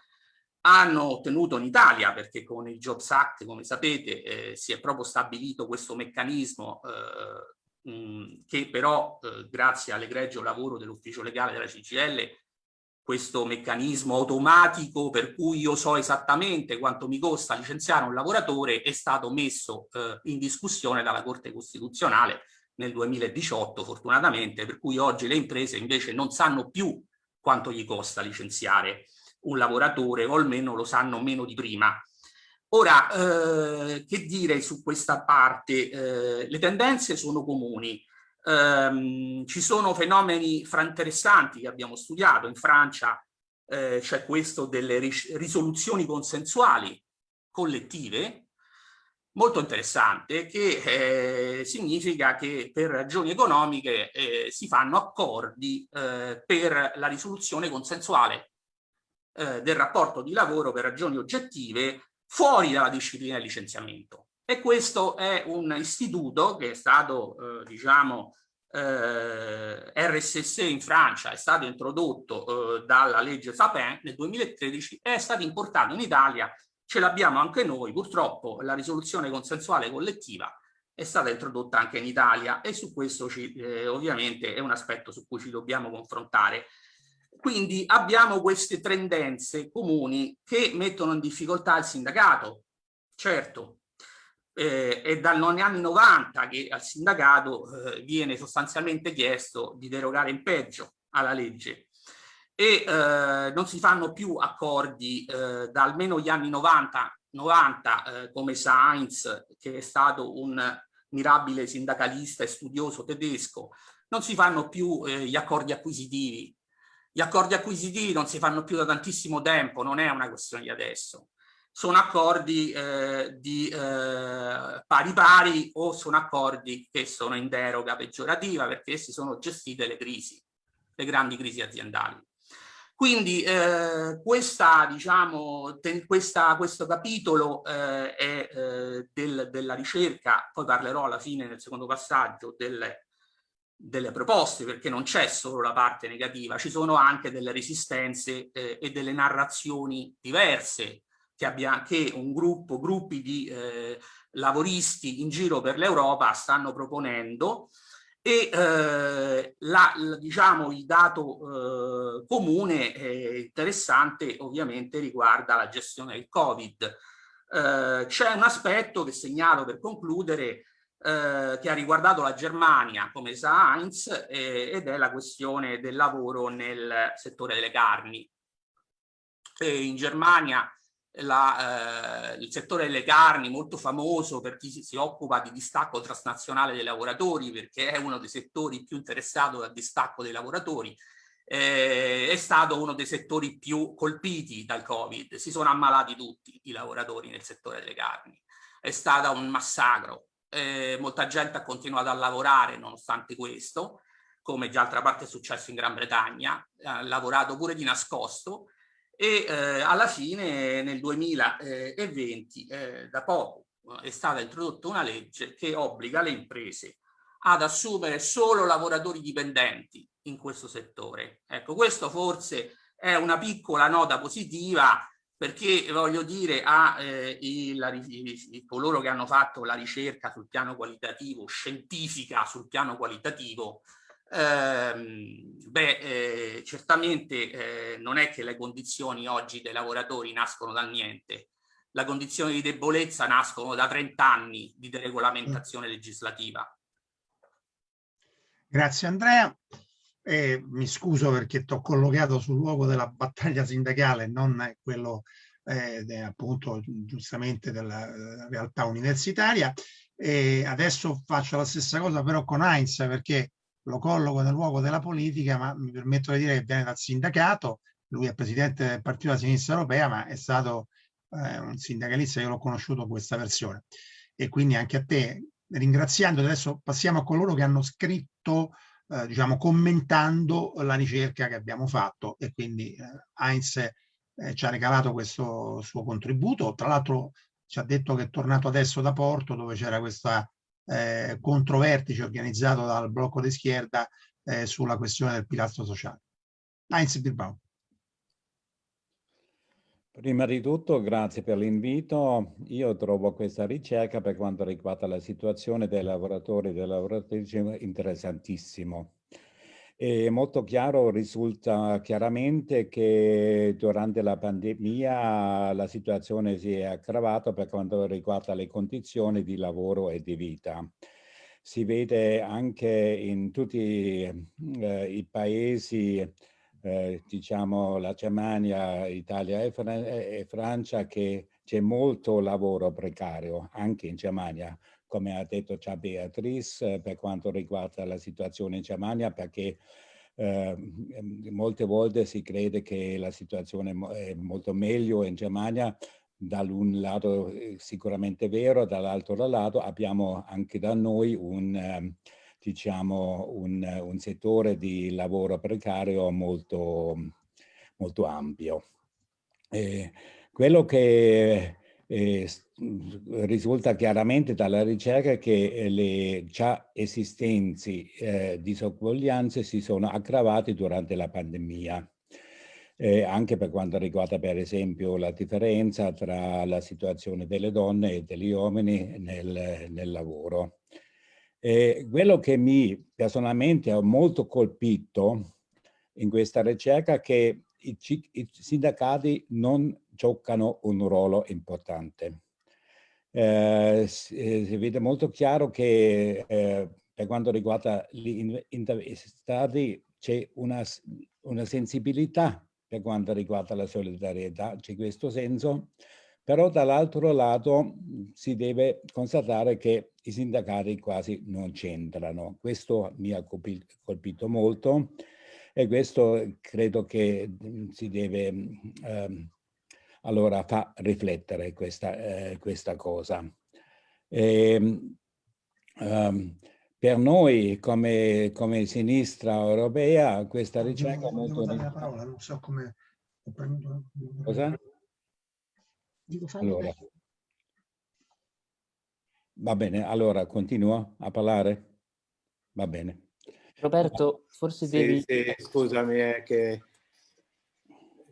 hanno ottenuto in Italia, perché con il Jobs Act, come sapete, eh, si è proprio stabilito questo meccanismo eh, mh, che però, eh, grazie all'egregio lavoro dell'ufficio legale della CGL, questo meccanismo automatico per cui io so esattamente quanto mi costa licenziare un lavoratore è stato messo eh, in discussione dalla Corte Costituzionale nel 2018 fortunatamente, per cui oggi le imprese invece non sanno più quanto gli costa licenziare un lavoratore o almeno lo sanno meno di prima. Ora, eh, che dire su questa parte? Eh, le tendenze sono comuni. Eh, ci sono fenomeni fra interessanti che abbiamo studiato. In Francia eh, c'è questo delle risoluzioni consensuali collettive, molto interessante che eh, significa che per ragioni economiche eh, si fanno accordi eh, per la risoluzione consensuale eh, del rapporto di lavoro per ragioni oggettive fuori dalla disciplina del licenziamento. E questo è un istituto che è stato, eh, diciamo, eh, RSS in Francia, è stato introdotto dalla legge Sapin nel 2013 e è stato importato in Italia Ce l'abbiamo anche noi, purtroppo la risoluzione consensuale collettiva è stata introdotta anche in Italia e su questo ci, eh, ovviamente è un aspetto su cui ci dobbiamo confrontare. Quindi abbiamo queste tendenze comuni che mettono in difficoltà il sindacato. Certo, eh, è dagli anni 90 che al sindacato eh, viene sostanzialmente chiesto di derogare in peggio alla legge e eh, non si fanno più accordi eh, da almeno gli anni 90, 90 eh, come Sainz, che è stato un mirabile sindacalista e studioso tedesco, non si fanno più eh, gli accordi acquisitivi. Gli accordi acquisitivi non si fanno più da tantissimo tempo, non è una questione di adesso. Sono accordi eh, di eh, pari pari o sono accordi che sono in deroga peggiorativa perché essi sono gestite le crisi, le grandi crisi aziendali. Quindi eh, questa, diciamo, questa, questo capitolo eh, è eh, del, della ricerca, poi parlerò alla fine nel secondo passaggio delle, delle proposte, perché non c'è solo la parte negativa, ci sono anche delle resistenze eh, e delle narrazioni diverse che, abbia, che un gruppo, gruppi di eh, lavoristi in giro per l'Europa stanno proponendo e eh, la, la, diciamo, il dato eh, comune e interessante ovviamente riguarda la gestione del Covid. Eh, C'è un aspetto che segnalo per concludere eh, che ha riguardato la Germania, come sa Heinz, ed è la questione del lavoro nel settore delle carni. E in Germania la, eh, il settore delle carni molto famoso per chi si, occupa di distacco transnazionale dei lavoratori perché è uno dei settori più interessato dal distacco dei lavoratori eh, è stato uno dei settori più colpiti dal covid. Si sono ammalati tutti i lavoratori nel settore delle carni. È stato un massacro. Eh, molta gente ha continuato a lavorare nonostante questo come già altra parte è successo in Gran Bretagna. Ha lavorato pure di nascosto e eh, alla fine nel 2020 eh, da poco è stata introdotta una legge che obbliga le imprese ad assumere solo lavoratori dipendenti in questo settore. Ecco, questo forse è una piccola nota positiva perché voglio dire a eh, il, coloro che hanno fatto la ricerca sul piano qualitativo, scientifica sul piano qualitativo, Ehm, beh, eh, certamente eh, non è che le condizioni oggi dei lavoratori nascono dal niente. Le condizioni di debolezza nascono da 30 anni di deregolamentazione legislativa. Grazie Andrea. Eh, mi scuso perché ti ho collocato sul luogo della battaglia sindacale, non quello eh, appunto giustamente della uh, realtà universitaria. E adesso faccio la stessa cosa però con Heinz perché lo colloco nel luogo della politica, ma mi permetto di dire che viene dal sindacato, lui è presidente del Partito della Sinistra Europea, ma è stato eh, un sindacalista, io l'ho conosciuto questa versione. E quindi anche a te, ringraziando, adesso passiamo a coloro che hanno scritto, eh, diciamo, commentando la ricerca che abbiamo fatto e quindi eh, Heinz eh, ci ha ricavato questo suo contributo. Tra l'altro ci ha detto che è tornato adesso da Porto dove c'era questa eh, controvertice organizzato dal blocco di schierda eh, sulla questione del pilastro sociale. Heinz Bilbao. Prima di tutto, grazie per l'invito. Io trovo questa ricerca per quanto riguarda la situazione dei lavoratori e delle lavoratrici interessantissimo. E molto chiaro, risulta chiaramente che durante la pandemia la situazione si è aggravata per quanto riguarda le condizioni di lavoro e di vita. Si vede anche in tutti eh, i paesi, eh, diciamo la Germania, Italia e, Fran e Francia, che c'è molto lavoro precario, anche in Germania come ha detto già Beatrice, eh, per quanto riguarda la situazione in Germania, perché eh, molte volte si crede che la situazione è molto meglio in Germania, dall'un lato eh, sicuramente vero, dall'altro lato abbiamo anche da noi un, ehm, diciamo, un, un settore di lavoro precario molto, molto ampio. E quello che eh, risulta chiaramente dalla ricerca che eh, le già esistenti eh, disoguaglianze si sono aggravate durante la pandemia. Eh, anche per quanto riguarda per esempio la differenza tra la situazione delle donne e degli uomini nel, nel lavoro. Eh, quello che mi personalmente ha molto colpito in questa ricerca è che i, i sindacati non giocano un ruolo importante. Eh, si, eh, si, vede molto chiaro che eh, per quanto riguarda gli intervistati c'è una, una sensibilità per quanto riguarda la solidarietà, c'è questo senso, però dall'altro lato si deve constatare che i sindacati quasi non c'entrano. Questo mi ha colpito molto e questo credo che si deve um, allora fa riflettere questa, eh, questa cosa. E, um, per noi come, come, sinistra europea questa ricerca è molto... La parola, non so come... Cosa? Allora. Va bene, allora continuo a parlare? Va bene. Roberto, forse sì, devi... Sì, scusami, è che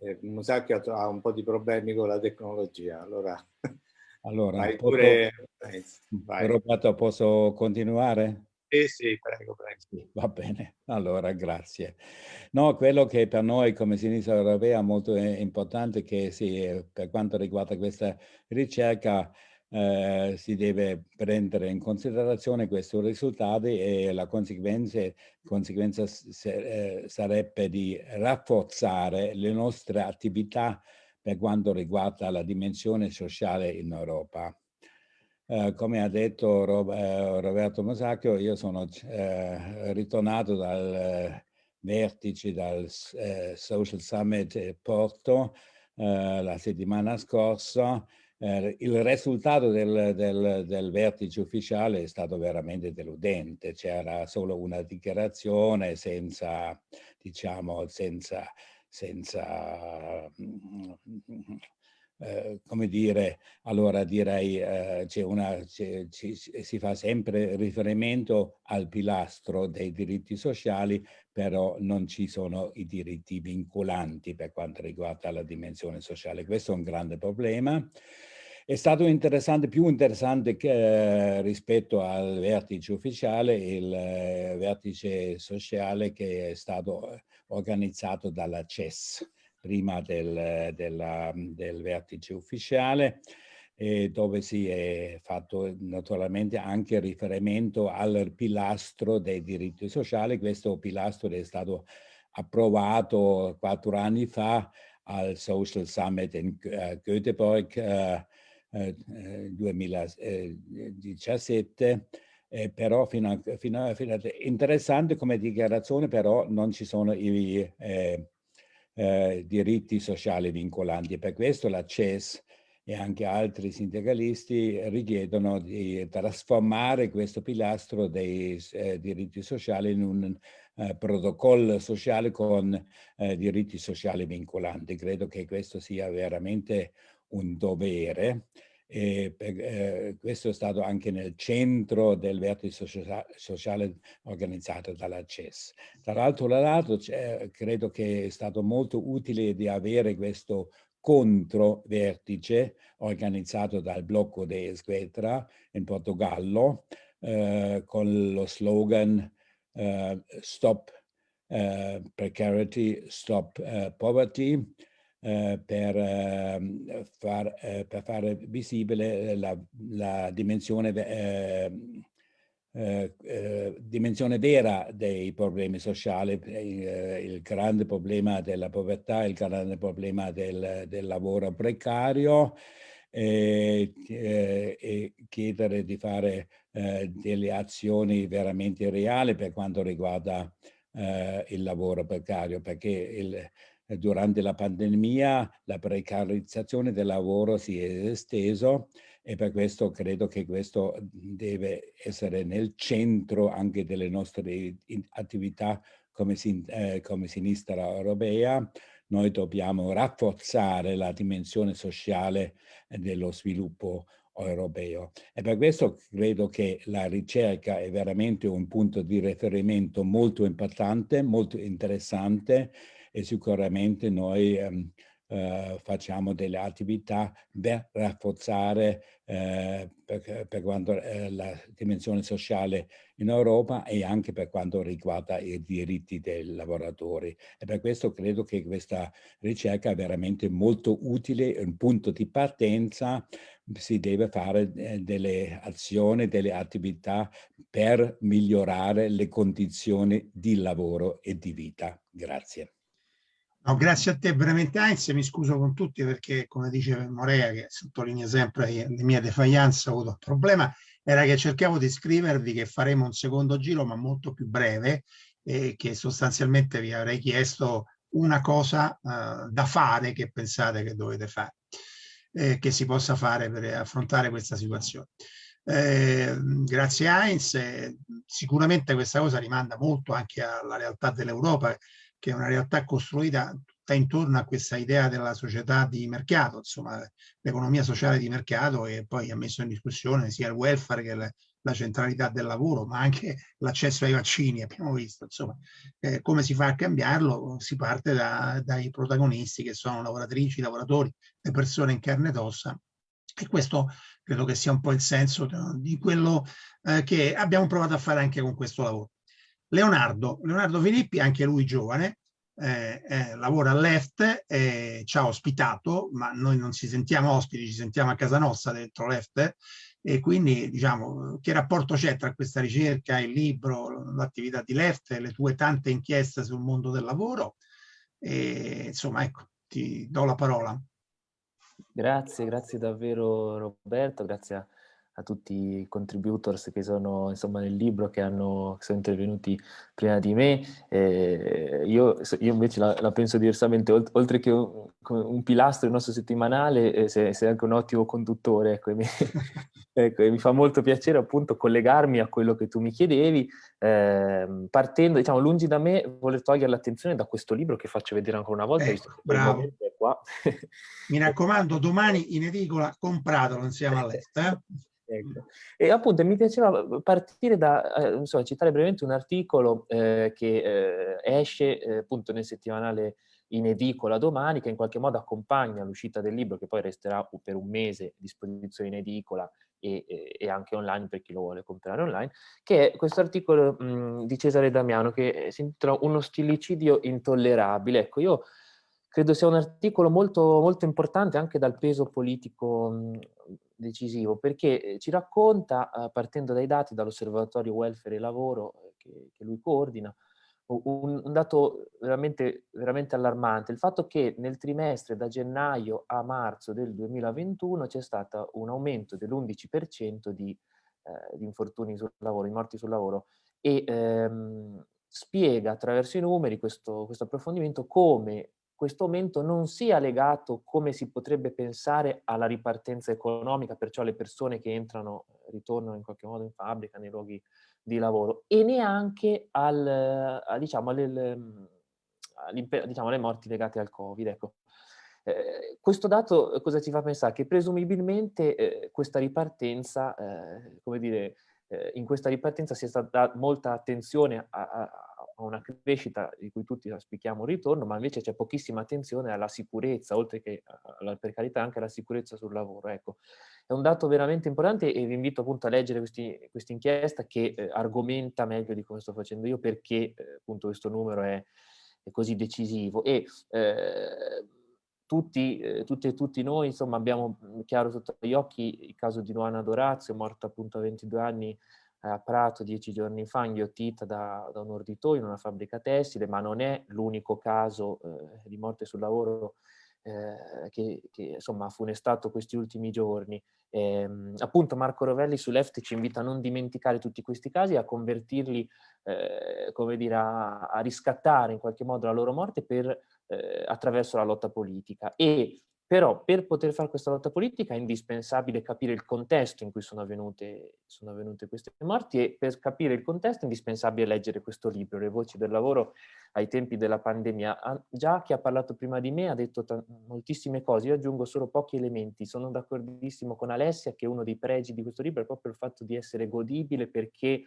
eh, Musacchio ha un po' di problemi con la tecnologia, allora... Allora, vai pure... Vai. Roberto, posso continuare? Sì, sì, prego, prego. Va bene, allora grazie. No, quello che per noi come sinistra europea è molto importante che si, per quanto riguarda questa ricerca eh, si deve prendere in considerazione questi risultati e la conseguenza, conseguenza eh, sarebbe di rafforzare le nostre attività per quanto riguarda la dimensione sociale in Europa. Eh, come ha detto Rob, eh, Roberto Mosacchio, io sono eh, ritornato dal vertice, dal Social Summit Porto la settimana scorsa eh, il risultato del, del, del, vertice ufficiale è stato veramente deludente, c'era solo una dichiarazione senza, diciamo, senza, senza eh, come dire, allora direi eh, una, ci, si fa sempre riferimento al pilastro dei diritti sociali, però non ci sono i diritti vincolanti per quanto riguarda la dimensione sociale. Questo è un grande problema. è stato interessante, più interessante che, eh, rispetto al vertice ufficiale, il eh, vertice sociale che è stato eh, organizzato dalla CES prima del, della, del vertice ufficiale eh, dove si è fatto naturalmente anche riferimento al pilastro dei diritti sociali. Questo pilastro è stato approvato quattro anni fa al Social Summit in uh, Göteborg uh, uh, 2017, eh, però fino a, fino, a, fino a, interessante come dichiarazione, però non ci sono i eh, eh, diritti sociali vincolanti. Per questo la CES e anche altri sindacalisti richiedono di trasformare questo pilastro dei eh, diritti sociali in un eh, protocollo sociale con eh, diritti sociali vincolanti. Credo che questo sia veramente un dovere. E per, eh, questo è stato anche nel centro del vertice sociale organizzato dalla CES. Tra l'altro credo che è stato molto utile di avere questo controvertice organizzato dal blocco de Esquetra in Portogallo eh, con lo slogan eh, Stop eh, Precarity, Stop eh, Poverty eh, per, ehm, far, eh, per fare visibile la, la dimensione eh, eh, dimensione vera dei problemi sociali, eh, il grande problema della povertà, il grande problema del, del lavoro precario e, chiedere di fare delle azioni veramente reali per quanto riguarda il lavoro precario, perché il, durante la pandemia la precarizzazione del lavoro si è esteso e per questo credo che questo deve essere nel centro anche delle nostre attività come, eh, come sinistra europea. Noi dobbiamo rafforzare la dimensione sociale dello sviluppo europeo. E per questo credo che la ricerca è veramente un punto di riferimento molto importante, molto interessante e sicuramente noi ehm, eh, facciamo delle attività per rafforzare eh, per, per, quanto eh, la dimensione sociale in Europa e anche per quanto riguarda i diritti dei lavoratori. E per questo credo che questa ricerca è veramente molto utile, un punto di partenza, si deve fare eh, delle azioni, delle attività per migliorare le condizioni di lavoro e di vita. Grazie. No, grazie a te veramente Heinz, mi scuso con tutti perché come dice Morea che sottolinea sempre le mie defianze, ho avuto un problema, era che cercavo di scrivervi che faremo un secondo giro ma molto più breve e che sostanzialmente vi avrei chiesto una cosa uh, da fare che pensate che dovete fare, eh, che si possa fare per affrontare questa situazione. Eh, grazie Heinz, sicuramente questa cosa rimanda molto anche alla realtà dell'Europa che è una realtà costruita tutta intorno a questa idea della società di mercato, insomma l'economia sociale di mercato e poi ha messo in discussione sia il welfare che la, la centralità del lavoro, ma anche l'accesso ai vaccini, abbiamo visto, insomma, eh, come si fa a cambiarlo? Si parte da, dai protagonisti che sono lavoratrici, lavoratori, le persone in carne ed ossa e questo credo che sia un po' il senso di quello eh, che abbiamo provato a fare anche con questo lavoro. Leonardo, Leonardo Filippi, anche lui giovane, eh, eh, lavora all'EFT, eh, ci ha ospitato, ma noi non ci sentiamo ospiti, ci sentiamo a casa nostra dentro l'EFT, e quindi diciamo che rapporto c'è tra questa ricerca, il libro, l'attività di Left, le tue tante inchieste sul mondo del lavoro, e, insomma ecco, ti do la parola. Grazie, grazie davvero Roberto, grazie a a tutti i contributors che sono insomma, nel libro, che, hanno, che sono intervenuti prima di me. Eh, io, io, invece la, la, penso diversamente, oltre che un, un pilastro del nostro settimanale, eh, sei, sei, anche un ottimo conduttore. Ecco, e mi, ecco, e mi, fa molto piacere appunto collegarmi a quello che tu mi chiedevi, eh, partendo, diciamo, lungi da me voler togliere l'attenzione da questo libro che faccio vedere ancora una volta. Ecco, bravo. Mi raccomando, domani in edicola compratelo insieme all'est. Eh? Ecco. E appunto mi piaceva partire da, eh, insomma, citare brevemente un articolo eh, che eh, esce eh, appunto nel settimanale in edicola domani, che in qualche modo accompagna l'uscita del libro, che poi resterà per un mese a disposizione in edicola e, e, anche online per chi lo vuole comprare online, che è questo articolo mh, di Cesare Damiano che si intitola Uno stillicidio intollerabile. Ecco, io credo sia un articolo molto, molto importante anche dal peso politico mh, decisivo, perché eh, ci racconta, eh, partendo dai dati dall'Osservatorio Welfare e Lavoro eh, che, che lui coordina, un, un, dato veramente, veramente allarmante, il fatto che nel trimestre da gennaio a marzo del 2021 c'è stato un aumento dell'11% di, eh, di infortuni sul lavoro, di morti sul lavoro e ehm, spiega attraverso i numeri questo, questo approfondimento come questo aumento non sia legato, come si potrebbe pensare, alla ripartenza economica, perciò le persone che entrano, ritornano in qualche modo in fabbrica, nei luoghi di lavoro, e neanche al, a, diciamo, alle, diciamo, alle morti legate al Covid. Ecco. Eh, questo dato cosa ci fa pensare? Che presumibilmente eh, questa ripartenza, eh, come dire, eh, in questa ripartenza sia stata molta attenzione a, a una crescita di cui tutti auspichiamo un ritorno, ma invece c'è pochissima attenzione alla sicurezza, oltre che alla precarietà, anche alla sicurezza sul lavoro. Ecco, è un dato veramente importante e vi invito appunto a leggere questa inchiesta che eh, argomenta meglio di come sto facendo io perché eh, appunto questo numero è, è così decisivo. E, eh, tutti, eh, tutti, e tutti noi insomma abbiamo chiaro sotto gli occhi il caso di Luana Dorazio, morta appunto a 22 anni a Prato dieci giorni fa inghiottita da, da un orditoio in una fabbrica tessile, ma non è l'unico caso eh, di morte sul lavoro eh, che, che, insomma ha funestato questi ultimi giorni. Eh, appunto Marco Rovelli su Left ci invita a non dimenticare tutti questi casi, a convertirli, eh, come dire, a, a, riscattare in qualche modo la loro morte per, eh, attraverso la lotta politica. E però per poter fare questa lotta politica è indispensabile capire il contesto in cui sono avvenute, sono avvenute, queste morti e per capire il contesto è indispensabile leggere questo libro, Le voci del lavoro ai tempi della pandemia. Già chi ha parlato prima di me ha detto moltissime cose, io aggiungo solo pochi elementi. Sono d'accordissimo con Alessia che uno dei pregi di questo libro è proprio il fatto di essere godibile perché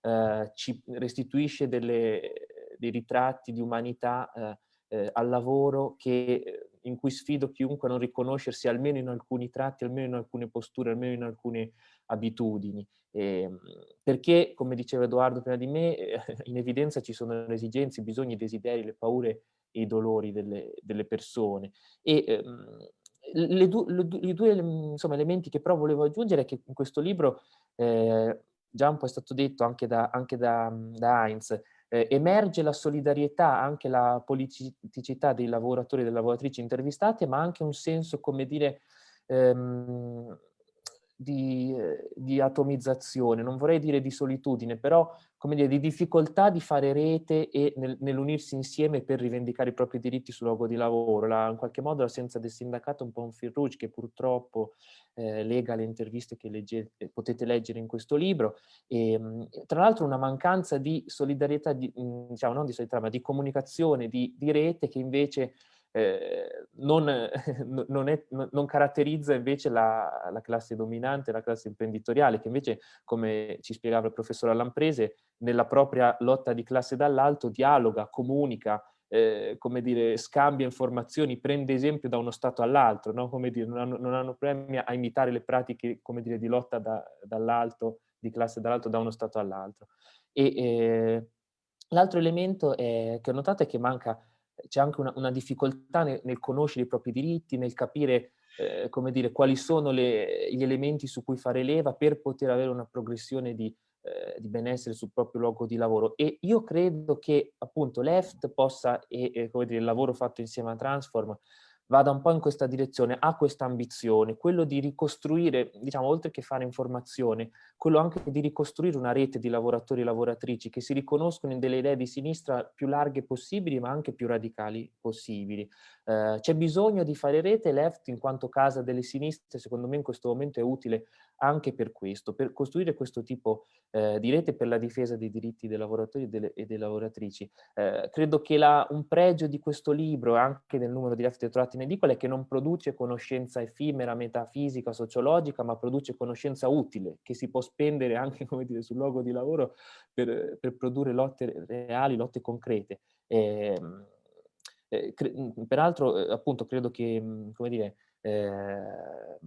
eh, ci restituisce delle, dei ritratti di umanità eh, eh, al lavoro che in cui sfido chiunque a non riconoscersi almeno in alcuni tratti, almeno in alcune posture, almeno in alcune abitudini. Eh, perché, come diceva Edoardo prima di me, eh, in evidenza ci sono le esigenze, i bisogni, i desideri, le paure e i dolori delle, delle persone. E ehm, le du, le, i due insomma, elementi che però volevo aggiungere è che in questo libro, eh, già un po' è stato detto anche da, anche da, da Heinz, eh, emerge la solidarietà, anche la politicità dei lavoratori e delle lavoratrici intervistate, ma anche un senso, come dire, ehm, di, eh, di, atomizzazione, non vorrei dire di solitudine, però come dire, di difficoltà di fare rete e nel, nell'unirsi insieme per rivendicare i propri diritti sul luogo di lavoro. La, in qualche modo l'assenza del sindacato è un po' un fil rouge che purtroppo eh, lega le interviste che legge, potete leggere in questo libro. E, ehm, tra l'altro una mancanza di solidarietà, di, diciamo non di solidarietà, ma di comunicazione, di, di rete che invece eh, non, non, è, non, caratterizza invece la, la, classe dominante, la classe imprenditoriale, che invece, come ci spiegava il professor Lamprese, nella propria lotta di classe dall'alto dialoga, comunica, eh, come dire, scambia informazioni, prende esempio da uno Stato all'altro, no? come dire, non hanno, non hanno problemi a imitare le pratiche come dire, di lotta da, dall'alto, di classe dall'alto da uno Stato all'altro. E eh, l'altro elemento è, che ho notato è che manca c'è anche una, una difficoltà nel, nel, conoscere i propri diritti, nel capire eh, come dire, quali sono le, gli elementi su cui fare leva per poter avere una progressione di, eh, di benessere sul proprio luogo di lavoro. E io credo che appunto l'EFT possa, e, e come dire, il lavoro fatto insieme a Transform, vada un po' in questa direzione, ha questa ambizione, quello di ricostruire, diciamo, oltre che fare informazione, quello anche di ricostruire una rete di lavoratori e lavoratrici che si riconoscono in delle idee di sinistra più larghe possibili, ma anche più radicali possibili. Eh, C'è bisogno di fare rete, left in quanto casa delle sinistre, secondo me in questo momento è utile anche per questo, per costruire questo tipo eh, di rete per la difesa dei diritti dei lavoratori e delle, e delle lavoratrici. Eh, credo che la, un pregio di questo libro, anche del numero di left trovati in edicola, è che non produce conoscenza effimera, metafisica, sociologica, ma produce conoscenza utile, che si può spendere anche dire, sul luogo di lavoro per, per produrre lotte reali, lotte concrete. E, ehm, Eh, peraltro, eh, appunto, credo che, come dire, eh,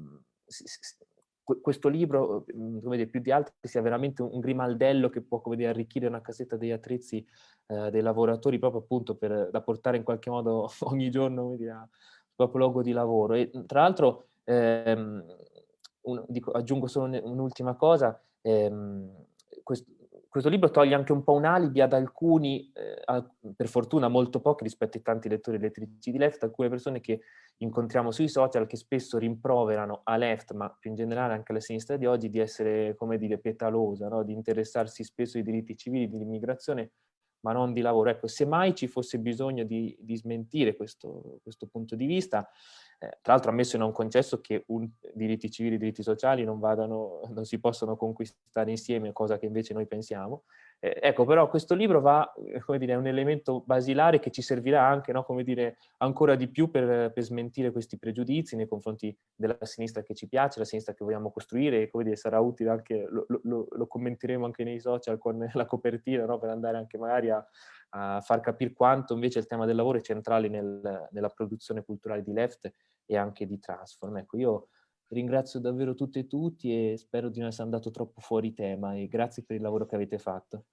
questo libro, come dire, più di altri, sia veramente un, grimaldello che può come dire, arricchire una casetta degli attrezzi eh, dei lavoratori proprio appunto per, da portare in qualche modo ogni giorno come dire, al proprio luogo di lavoro. E tra l'altro, ehm, aggiungo solo un'ultima cosa, ehm, questo, questo libro toglie anche un po' un alibi ad alcuni, eh, per fortuna molto pochi rispetto ai tanti lettori e lettrici di Left, alcune persone che incontriamo sui social che spesso rimproverano a Left, ma più in generale anche alla sinistra di oggi, di essere, come dire, petalosa, no? di interessarsi spesso ai diritti civili, dell'immigrazione, ma non di lavoro. Ecco, se mai ci fosse bisogno di, di smentire questo, questo punto di vista, eh, tra l'altro ammesso e non concesso che un, diritti civili e diritti sociali non, vadano, non si possono conquistare insieme, cosa che invece noi pensiamo. Eh, ecco, però questo libro va, come dire, è un elemento basilare che ci servirà anche, no, come dire, ancora di più per, per, smentire questi pregiudizi nei confronti della sinistra che ci piace, la sinistra che vogliamo costruire, e come dire, sarà utile anche, lo, lo, lo commenteremo anche nei social con la copertina, no, per andare anche magari a, a far capire quanto invece il tema del lavoro è centrale nel, nella produzione culturale di Left e anche di Transform. Ecco, io ringrazio davvero tutte e tutti e spero di non essere andato troppo fuori tema e grazie per il lavoro che avete fatto.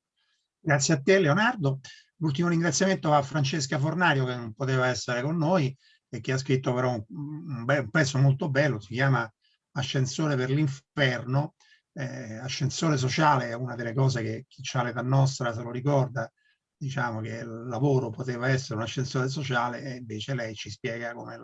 Grazie a te Leonardo. L'ultimo ringraziamento a Francesca Fornario che non poteva essere con noi e che ha scritto però un, un, pezzo molto bello, si chiama Ascensore per l'inferno. Eh, ascensore sociale è una delle cose che chi ha l'età nostra se lo ricorda, diciamo che il lavoro poteva essere un ascensore sociale e invece lei ci spiega come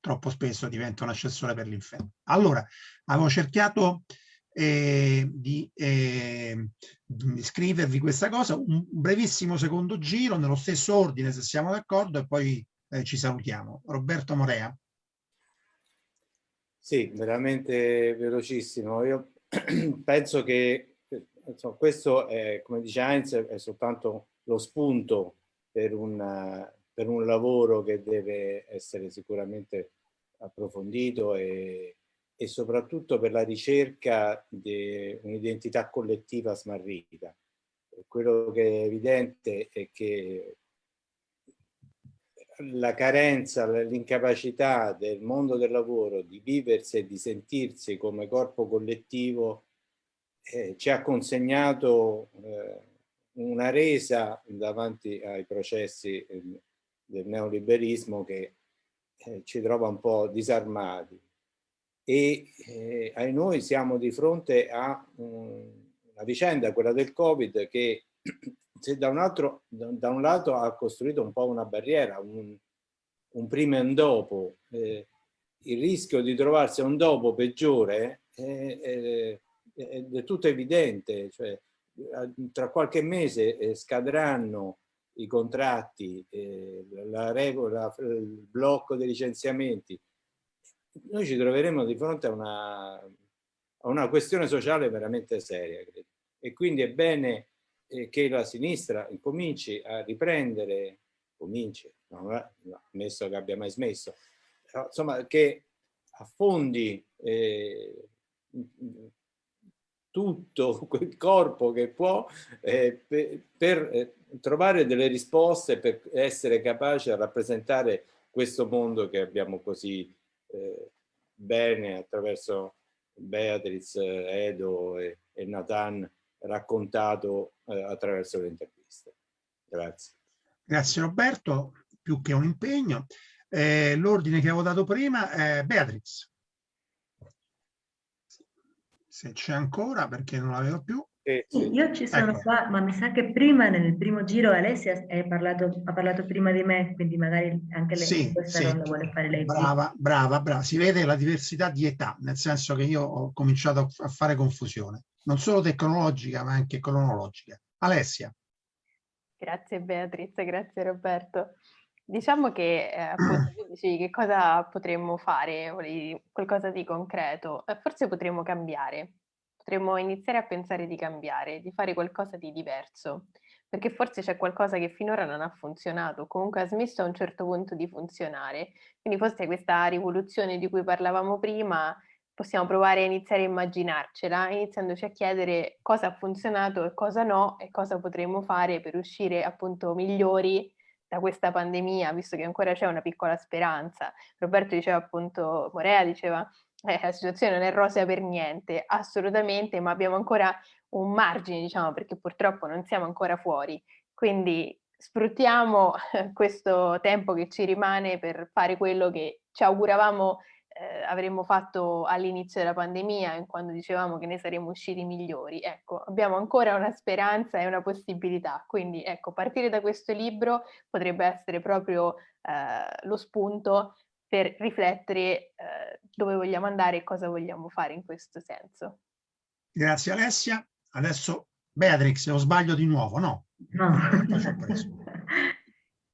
troppo spesso diventa un assessore per l'inferno. Allora, avevo cercato eh, di, eh, di, scrivervi questa cosa, un brevissimo secondo giro, nello stesso ordine se siamo d'accordo e poi eh, ci salutiamo. Roberto Morea. Sì, veramente velocissimo. Io penso che insomma, questo, è, come dice Heinz, è soltanto lo spunto per un, per un lavoro che deve essere sicuramente approfondito e, e soprattutto per la ricerca di un'identità collettiva smarrita. Quello che è evidente è che la carenza, l'incapacità del mondo del lavoro di viversi e di sentirsi come corpo collettivo eh, ci ha consegnato eh, una resa davanti ai processi eh, del neoliberismo che eh, ci trova un po' disarmati. E eh, ai noi siamo di fronte a um, una vicenda, quella del Covid, che se da un, altro, da un lato ha costruito un po' una barriera, un, un prima e un dopo, eh, il rischio di trovarsi un dopo peggiore è, è, è del tutto evidente, cioè tra qualche mese eh, scadranno i contratti, eh, la regola, il blocco dei licenziamenti, noi ci troveremo di fronte a una, a una questione sociale veramente seria. Credo. E quindi è bene eh, che la sinistra incominci a riprendere, cominci, non è ammesso che abbia mai smesso, insomma che affondi eh, tutto quel corpo che può eh, per, per eh, trovare delle risposte per essere capaci a rappresentare questo mondo che abbiamo così eh, bene attraverso Beatriz, Edo e, e Nathan raccontato eh, attraverso le interviste. Grazie. Grazie Roberto, più che un impegno. Eh, L'ordine che avevo dato prima è Beatriz se c'è ancora perché non la vedo più. Sì, io ci sono ecco. qua, ma mi sa che prima nel primo giro Alessia parlato, ha parlato prima di me, quindi magari anche lei sì, questa sì. ronda vuole fare lei. Brava, brava, brava. Si vede la diversità di età, nel senso che io ho cominciato a fare confusione, non solo tecnologica ma anche cronologica. Alessia. Grazie Beatrice, grazie Roberto. Diciamo che eh, appunto tu dicevi che cosa potremmo fare, volevi qualcosa di concreto, eh, forse potremmo cambiare, potremmo iniziare a pensare di cambiare, di fare qualcosa di diverso, perché forse c'è qualcosa che finora non ha funzionato, comunque ha smesso a un certo punto di funzionare, quindi forse questa rivoluzione di cui parlavamo prima possiamo provare a iniziare a immaginarcela, iniziandoci a chiedere cosa ha funzionato e cosa no e cosa potremmo fare per uscire appunto migliori da questa pandemia, visto che ancora c'è una piccola speranza. Roberto diceva appunto, Morea diceva, eh, la situazione non è rosea per niente, assolutamente, ma abbiamo ancora un margine, diciamo, perché purtroppo non siamo ancora fuori. Quindi sfruttiamo questo tempo che ci rimane per fare quello che ci auguravamo eh, avremmo fatto all'inizio della pandemia, quando dicevamo che ne saremmo usciti migliori. Ecco, abbiamo ancora una speranza e una possibilità, quindi ecco, partire da questo libro potrebbe essere proprio eh, lo spunto per riflettere eh, dove vogliamo andare e cosa vogliamo fare in questo senso. Grazie Alessia. Adesso Beatrix, o sbaglio di nuovo? No. No.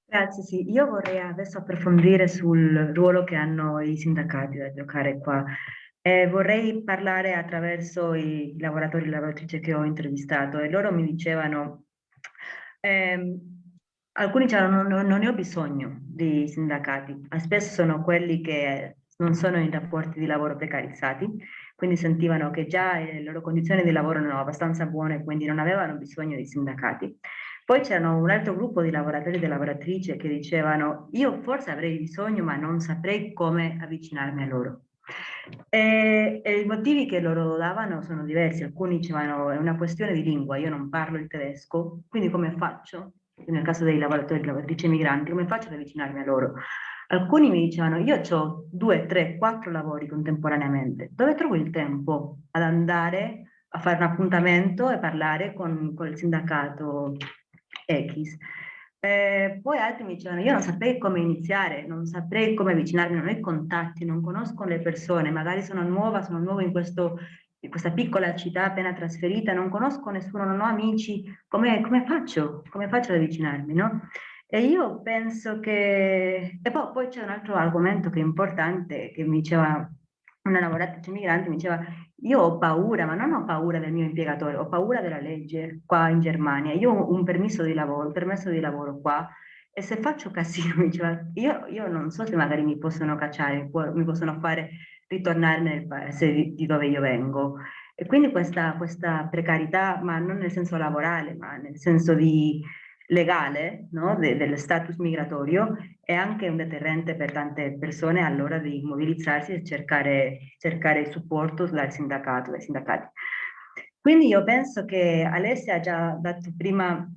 Grazie, sì. Io vorrei adesso approfondire sul ruolo che hanno i sindacati da giocare qua. Eh, vorrei parlare attraverso i lavoratori e lavoratrici che ho intervistato e loro mi dicevano, ehm, alcuni dicevano non, non ne ho bisogno di sindacati, spesso sono quelli che non sono in rapporti di lavoro precarizzati, quindi sentivano che già le loro condizioni di lavoro erano abbastanza buone, quindi non avevano bisogno di sindacati. Poi c'erano un altro gruppo di lavoratori e lavoratrici che dicevano io forse avrei bisogno ma non saprei come avvicinarmi a loro. E, e, i motivi che loro davano sono diversi, alcuni dicevano è una questione di lingua, io non parlo il tedesco, quindi come faccio? Nel caso dei lavoratori e lavoratrici migranti, come faccio ad avvicinarmi a loro? Alcuni mi dicevano io ho due, tre, quattro lavori contemporaneamente, dove trovo il tempo ad andare a fare un appuntamento e parlare con, con il sindacato X. Eh, poi altri mi dicevano, io non saprei come iniziare, non saprei come avvicinarmi, non ho i contatti, non conosco le persone, magari sono nuova, sono nuovo in, questo, in questa piccola città appena trasferita, non conosco nessuno, non ho amici, come, come faccio? Come faccio ad avvicinarmi, no? E io penso che... E poi, poi c'è un altro argomento che è importante, che mi diceva una lavoratrice migrante, mi diceva io ho paura, ma non ho paura del mio impiegatore, ho paura della legge qua in Germania. Io ho un permesso di lavoro, un permesso di lavoro qua e se faccio casino, diceva, io, io non so se magari mi possono cacciare, mi possono fare ritornare nel paese di, di dove io vengo. E quindi questa, questa precarietà, ma non nel senso lavorale, ma nel senso di legale no? De, dello status migratorio è anche un deterrente per tante persone all'ora di mobilizzarsi e cercare, cercare supporto dal sindacato, dai sindacati. Quindi io penso che Alessia ha già dato prima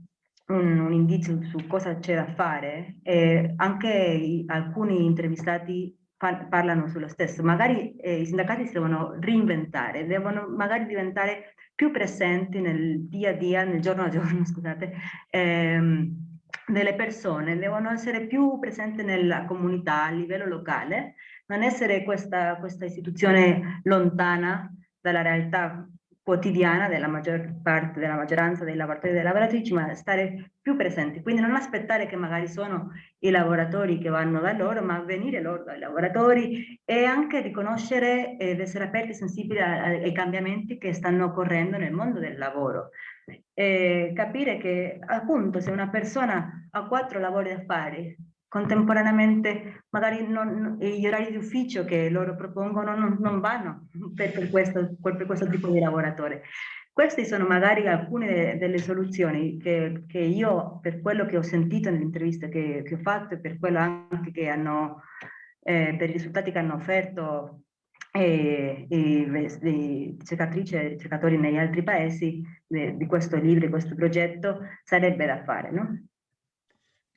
un, un indizio su cosa c'è da fare e anche alcuni intervistati parlano sullo stesso. Magari eh, i sindacati si devono reinventare, devono magari diventare più presenti nel dia a dia, nel giorno a giorno, scusate, ehm, delle persone, devono essere più presenti nella comunità a livello locale, non essere questa, questa istituzione lontana dalla realtà quotidiana della maggior parte, della maggioranza dei lavoratori e delle lavoratrici, ma stare più presenti. Quindi non aspettare che magari sono i lavoratori che vanno da loro, ma venire loro dai lavoratori e anche riconoscere ed essere aperti e sensibili ai cambiamenti che stanno occorrendo nel mondo del lavoro. E capire che appunto se una persona ha quattro lavori da fare, contemporaneamente magari non, gli orari di ufficio che loro propongono non, non vanno per, per, questo, per, questo, tipo di lavoratore. Queste sono magari alcune de, delle soluzioni che, che, io, per quello che ho sentito nelle interviste che, che, ho fatto e per quello anche che hanno, eh, per i risultati che hanno offerto eh, i, i cercatrici e ricercatori negli altri paesi de, di questo libro, di questo progetto, sarebbe da fare, no?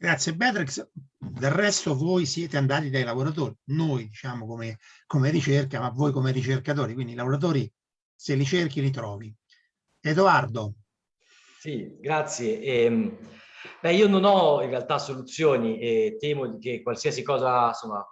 Grazie Beatrix. Del resto voi siete andati dai lavoratori, noi diciamo come, come ricerca, ma voi come ricercatori, quindi i lavoratori se li cerchi li trovi. Edoardo. Sì, grazie. Eh, beh, io non ho in realtà soluzioni e temo che qualsiasi cosa insomma,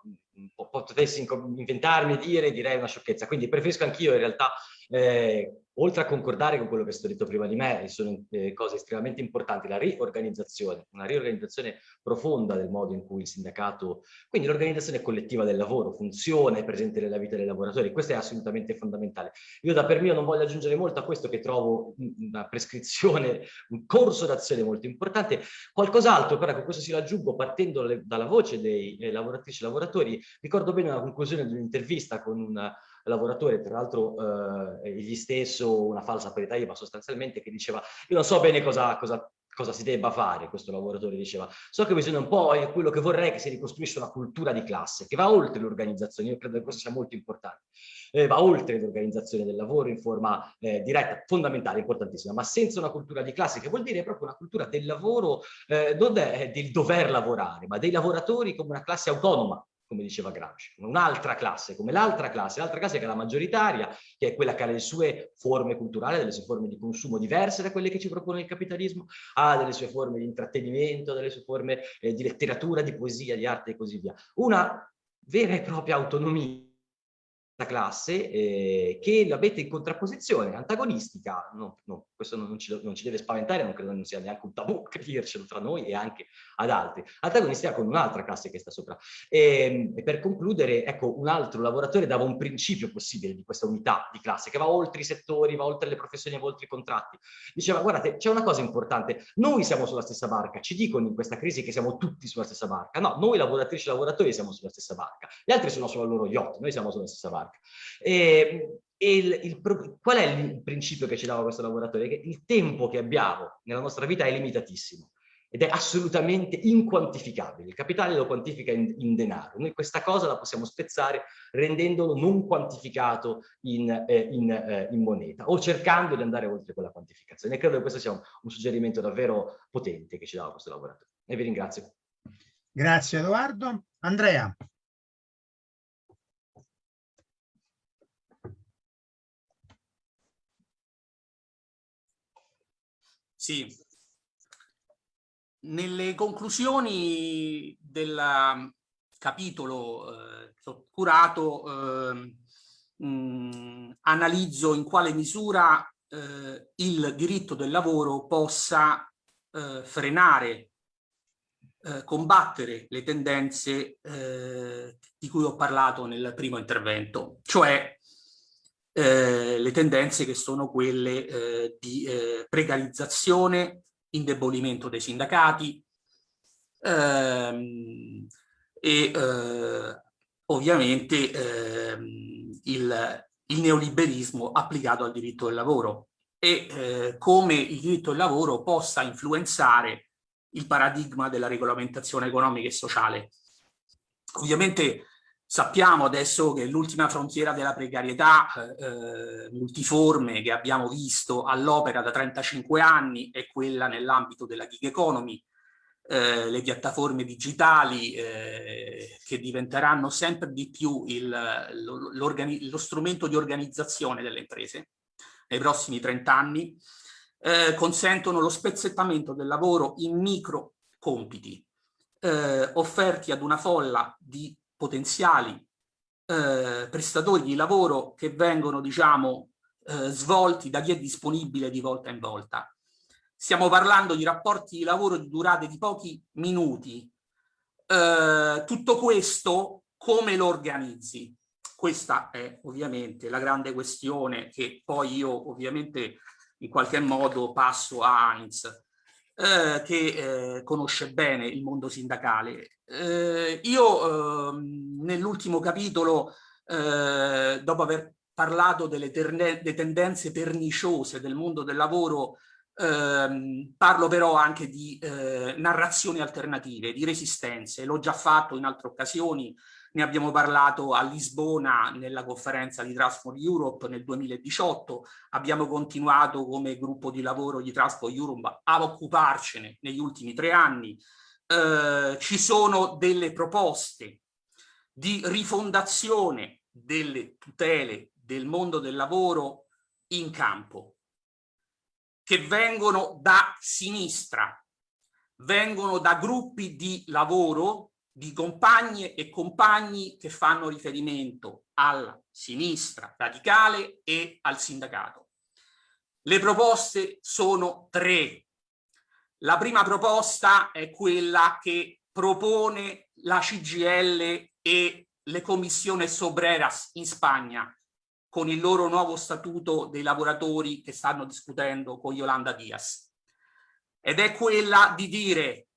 potessi inventarmi, dire, direi una sciocchezza. Quindi preferisco anch'io in realtà eh, oltre a concordare con quello che è stato detto prima di me, sono eh, cose estremamente importanti, la riorganizzazione, una riorganizzazione profonda del modo in cui il sindacato, quindi l'organizzazione collettiva del lavoro funziona, è presente nella vita dei lavoratori, questo è assolutamente fondamentale. Io da per mio non voglio aggiungere molto a questo che trovo una prescrizione, un corso d'azione molto importante, qualcos'altro però con questo si raggiungo partendo le, dalla voce dei eh, lavoratrici e lavoratori, ricordo bene una conclusione di un'intervista con una lavoratore, tra l'altro eh, egli stesso una falsa parità IVA sostanzialmente, che diceva io non so bene cosa, cosa cosa si debba fare, questo lavoratore diceva, so che bisogna un po', è quello che vorrei che si ricostruisca una cultura di classe, che va oltre l'organizzazione, io credo che questo sia molto importante, eh, va oltre l'organizzazione del lavoro in forma eh, diretta, fondamentale, importantissima, ma senza una cultura di classe, che vuol dire proprio una cultura del lavoro, eh, non del dover lavorare, ma dei lavoratori come una classe autonoma, come diceva Gramsci, un'altra classe, come l'altra classe, l'altra classe che è la maggioritaria, che è quella che ha le sue forme culturali, delle sue forme di consumo diverse da quelle che ci propone il capitalismo, ha delle sue forme di intrattenimento, delle sue forme eh, di letteratura, di poesia, di arte e così via. Una vera e propria autonomia classe eh, che la in contrapposizione antagonistica, no, no, questo non ci, non ci, deve spaventare, non credo non sia neanche un tabù dircelo tra noi e anche ad altri, antagonistica con un'altra classe che sta sopra. E, ehm, e, per concludere, ecco, un altro lavoratore dava un principio possibile di questa unità di classe che va oltre i settori, va oltre le professioni, va oltre i contratti. Diceva, guardate, c'è una cosa importante, noi siamo sulla stessa barca, ci dicono in questa crisi che siamo tutti sulla stessa barca, no, noi lavoratrici e lavoratori siamo sulla stessa barca, gli altri sono sulla loro yacht, noi siamo sulla stessa barca. E, e il, il, qual è il principio che ci dava questo lavoratore? Che il tempo che abbiamo nella nostra vita è limitatissimo ed è assolutamente inquantificabile. Il capitale lo quantifica in, in denaro. Noi questa cosa la possiamo spezzare rendendolo non quantificato in, eh, in, eh, in moneta o cercando di andare oltre quella quantificazione. Credo che questo sia un, un suggerimento davvero potente che ci dava questo lavoratore. E vi ringrazio. Grazie Edoardo. Andrea. Sì. Nelle conclusioni del um, capitolo eh, curato eh, mh, analizzo in quale misura eh, il diritto del lavoro possa eh, frenare, eh, combattere le tendenze eh, di cui ho parlato nel primo intervento, cioè eh, le tendenze che sono quelle eh, di eh, precarizzazione, indebolimento dei sindacati ehm, e eh, ovviamente ehm, il, il, neoliberismo applicato al diritto del lavoro e eh, come il diritto del lavoro possa influenzare il paradigma della regolamentazione economica e sociale. Ovviamente Sappiamo adesso che l'ultima frontiera della precarietà eh, multiforme che abbiamo visto all'opera da 35 anni è quella nell'ambito della gig economy, eh, le piattaforme digitali eh, che diventeranno sempre di più il, lo, lo, strumento di organizzazione delle imprese nei prossimi 30 anni, eh, consentono lo spezzettamento del lavoro in micro compiti eh, offerti ad una folla di potenziali eh, prestatori di lavoro che vengono, diciamo, eh, svolti da chi è disponibile di volta in volta. Stiamo parlando di rapporti di lavoro di durate di pochi minuti. Eh, tutto questo come lo organizzi? Questa è ovviamente la grande questione che poi io ovviamente in qualche modo passo a Heinz eh, che eh, conosce bene il mondo sindacale. Eh, io ehm, nell'ultimo capitolo, eh, dopo aver parlato delle, tendenze perniciose del mondo del lavoro, ehm, parlo però anche di eh, narrazioni alternative, di resistenze. L'ho già fatto in altre occasioni, ne abbiamo parlato a Lisbona nella conferenza di Transform Europe nel 2018, abbiamo continuato come gruppo di lavoro di Transform Europe a occuparcene negli ultimi tre anni. Eh, ci sono delle proposte di rifondazione delle tutele del mondo del lavoro in campo che vengono da sinistra, vengono da gruppi di lavoro di compagne e compagni che fanno riferimento alla sinistra radicale e al sindacato. Le proposte sono tre. La prima proposta è quella che propone la CGL e le commissioni Sobreras in Spagna con il loro nuovo statuto dei lavoratori che stanno discutendo con Yolanda Diaz. Ed è quella di dire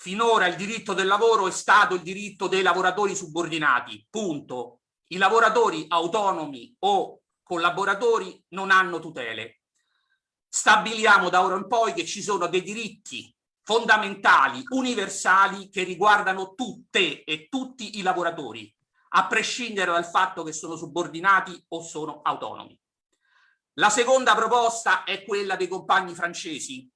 Finora il diritto del lavoro è stato il diritto dei lavoratori subordinati, punto. I lavoratori autonomi o collaboratori non hanno tutele. Stabiliamo da ora in poi che ci sono dei diritti fondamentali, universali, che riguardano tutte e tutti i lavoratori, a prescindere dal fatto che sono subordinati o sono autonomi. La seconda proposta è quella dei compagni francesi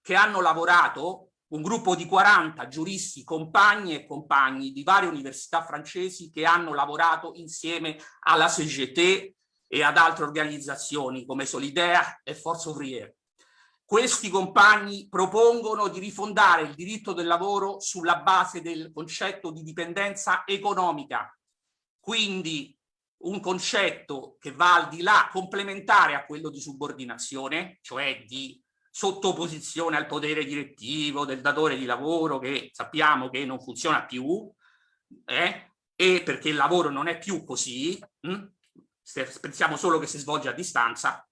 che hanno lavorato, un gruppo di 40 giuristi, compagni e compagni di varie università francesi che hanno lavorato insieme alla CGT e ad altre organizzazioni come Solidaire e Force Ouvrière. Questi compagni propongono di rifondare il diritto del lavoro sulla base del concetto di dipendenza economica, quindi un concetto che va al di là, complementare a quello di subordinazione, cioè di sottoposizione al potere direttivo del datore di lavoro che sappiamo che non funziona più, eh? e perché il lavoro non è più così, hm? Pensiamo solo che si svolge a distanza,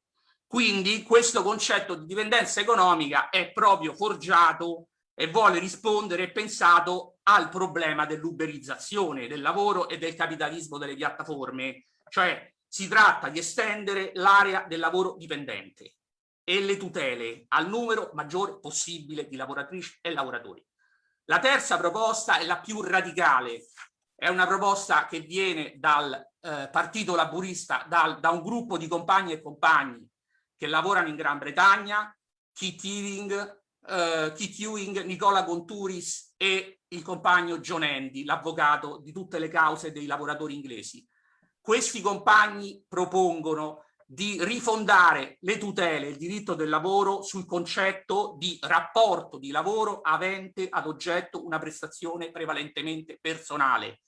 quindi questo concetto di dipendenza economica è proprio forgiato e vuole rispondere e pensato al problema dell'uberizzazione del lavoro e del capitalismo delle piattaforme, cioè si tratta di estendere l'area del lavoro dipendente e le tutele al numero maggiore possibile di lavoratrici e lavoratori. La terza proposta è la più radicale, è una proposta che viene dal eh, Partito Laburista, dal, da un gruppo di compagni e compagni che lavorano in Gran Bretagna, Keith Ewing, eh, Keith Ewing, Nicola Conturis e il compagno John Andy, l'avvocato di tutte le cause dei lavoratori inglesi. Questi compagni propongono di rifondare le tutele, il diritto del lavoro sul concetto di rapporto di lavoro avente ad oggetto una prestazione prevalentemente personale,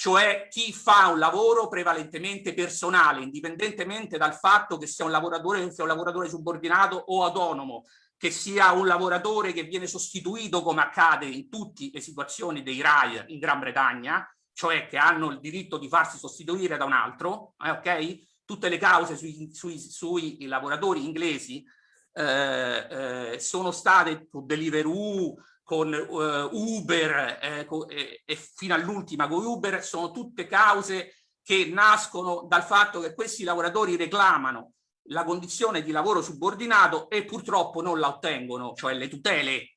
cioè chi fa un lavoro prevalentemente personale, indipendentemente dal fatto che sia un lavoratore, sia un lavoratore subordinato o autonomo, che sia un lavoratore che viene sostituito come accade in tutte le situazioni dei RAI in Gran Bretagna, cioè che hanno il diritto di farsi sostituire da un altro, eh, ok? tutte le cause sui, sui, sui lavoratori inglesi eh, eh, sono state con Deliveroo, con uh, Uber eh, co e, e fino all'ultima con Uber, sono tutte cause che nascono dal fatto che questi lavoratori reclamano la condizione di lavoro subordinato e purtroppo non la ottengono, cioè le tutele.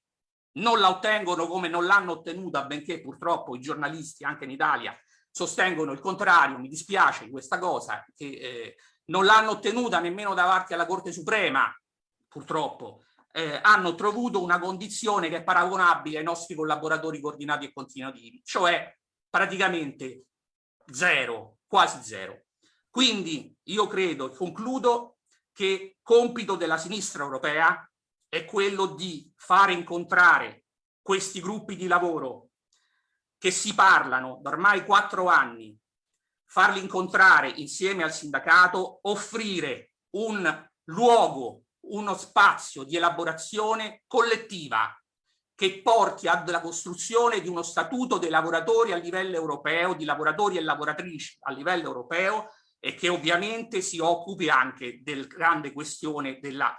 Non la ottengono come non l'hanno ottenuta, benché purtroppo i giornalisti anche in Italia sostengono il contrario, mi dispiace di questa cosa, che eh, non l'hanno ottenuta nemmeno davanti alla Corte Suprema, purtroppo, eh, hanno trovato una condizione che è paragonabile ai nostri collaboratori coordinati e continuativi, cioè praticamente zero, quasi zero. Quindi io credo concludo che compito della sinistra europea è quello di fare incontrare questi gruppi di lavoro che si parlano da ormai quattro anni, farli incontrare insieme al sindacato, offrire un luogo, uno spazio di elaborazione collettiva che porti alla costruzione di uno statuto dei lavoratori a livello europeo, di lavoratori e lavoratrici a livello europeo e che ovviamente si occupi anche del grande questione della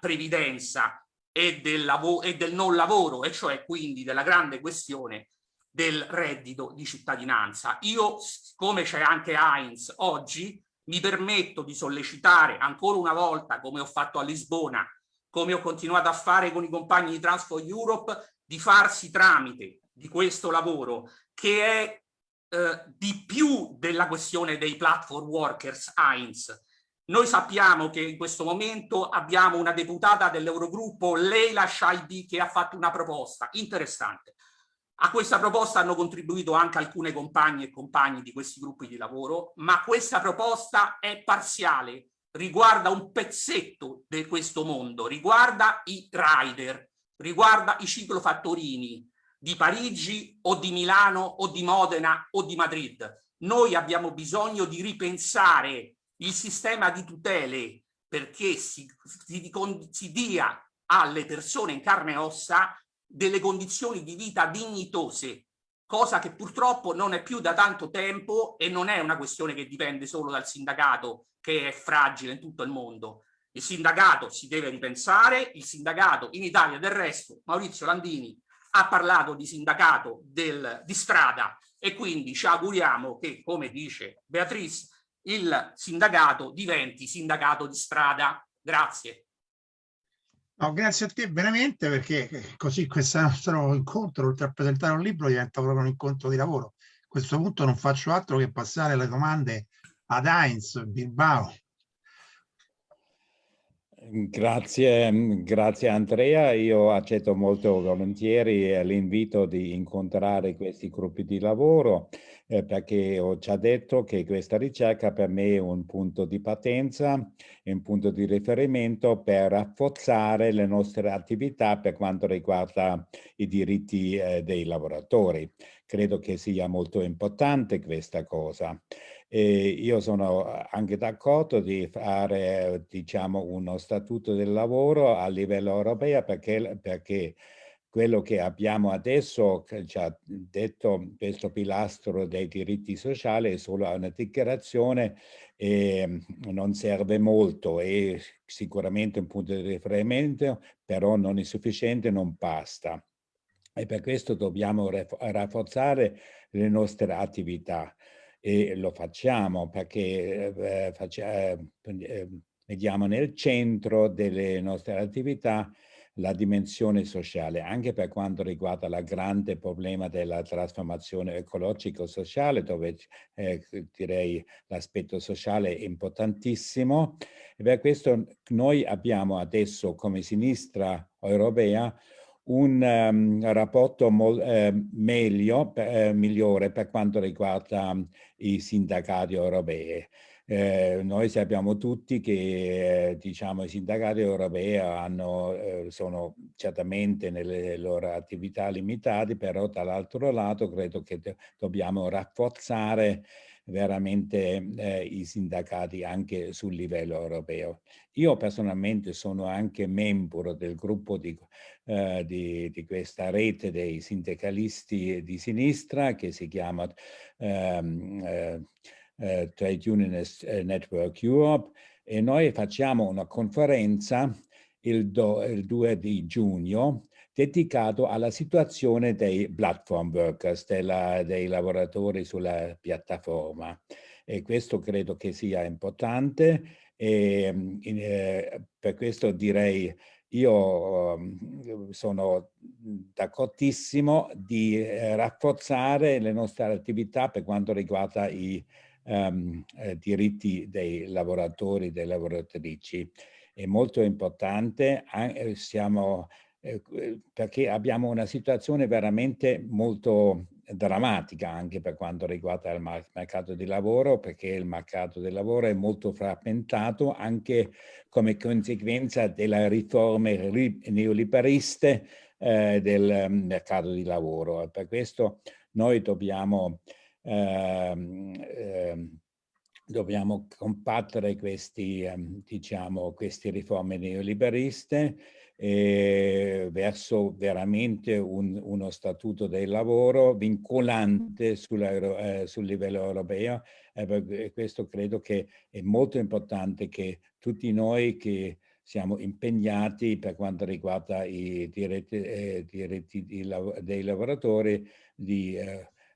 previdenza e del, e del non lavoro, e cioè quindi della grande questione del reddito di cittadinanza. Io, come c'è anche Heinz oggi, mi permetto di sollecitare ancora una volta, come ho fatto a Lisbona, come ho continuato a fare con i compagni di Transfer Europe, di farsi tramite di questo lavoro che è eh, di più della questione dei platform workers Heinz. Noi sappiamo che in questo momento abbiamo una deputata dell'Eurogruppo, Leila Shaibi, che ha fatto una proposta interessante a questa proposta hanno contribuito anche alcune compagne e compagni di questi gruppi di lavoro, ma questa proposta è parziale, riguarda un pezzetto di questo mondo, riguarda i rider, riguarda i ciclofattorini di Parigi o di Milano o di Modena o di Madrid. Noi abbiamo bisogno di ripensare il sistema di tutele perché si, si, si dia alle persone in carne e ossa delle condizioni di vita dignitose, cosa che purtroppo non è più da tanto tempo e non è una questione che dipende solo dal sindacato che è fragile in tutto il mondo. Il sindacato si deve ripensare, il sindacato in Italia del resto, Maurizio Landini ha parlato di sindacato del, di strada e quindi ci auguriamo che, come dice Beatrice, il sindacato diventi sindacato di strada. Grazie. No, grazie a te veramente perché così questo nostro incontro, oltre a presentare un libro, diventa proprio un incontro di lavoro. A questo punto non faccio altro che passare le domande ad Heinz Bilbao. Grazie, grazie Andrea, io accetto molto volentieri l'invito di incontrare questi gruppi di lavoro eh, perché ho già detto che questa ricerca per me è un punto di partenza, è un punto di riferimento per rafforzare le nostre attività per quanto riguarda i diritti eh, dei lavoratori. Credo che sia molto importante questa cosa. E io sono anche d'accordo di fare diciamo, uno statuto del lavoro a livello europeo perché, perché quello che abbiamo adesso, ci detto questo pilastro dei diritti sociali, è solo una dichiarazione e non serve molto, è sicuramente un punto di riferimento, però non è sufficiente, non basta. E per questo dobbiamo rafforzare le nostre attività e lo facciamo perché eh, faccia, eh, vediamo nel centro delle nostre attività la dimensione sociale, anche per quanto riguarda il grande problema della trasformazione ecologico-sociale, dove eh, direi l'aspetto sociale è importantissimo. E per questo noi abbiamo adesso come sinistra europea un um, rapporto eh, meglio, eh, migliore per quanto riguarda um, i sindacati europei. Eh, noi sappiamo tutti che eh, diciamo, i sindacati europei hanno, eh, sono certamente nelle loro attività limitati, però dall'altro lato credo che dobbiamo rafforzare veramente eh, i sindacati anche sul livello europeo. Io personalmente sono anche membro del gruppo di, eh, di, di questa rete dei sindacalisti di sinistra che si chiama ehm, eh, eh, Trade Unionist eh, Network Europe e noi facciamo una conferenza il, do, il 2 di giugno dedicato alla situazione dei platform workers, della, dei lavoratori sulla piattaforma. E questo credo che sia importante e in, eh, per questo direi io um, sono d'accordissimo di eh, rafforzare le nostre attività per quanto riguarda i um, eh, diritti dei lavoratori e delle lavoratrici. È molto importante, eh, siamo eh, perché abbiamo una situazione veramente molto drammatica anche per quanto riguarda il mercato di lavoro, perché il mercato del lavoro è molto frammentato anche come conseguenza delle riforme neoliberiste eh, del mercato di lavoro. Per questo noi dobbiamo, dobbiamo combattere questi, ehm, diciamo, queste riforme neoliberiste eh, verso veramente un, uno statuto del lavoro vincolante eh, sul livello europeo. E questo credo che è molto importante che tutti noi che siamo impegnati per quanto riguarda i diritti, eh, diritti di, dei lavoratori di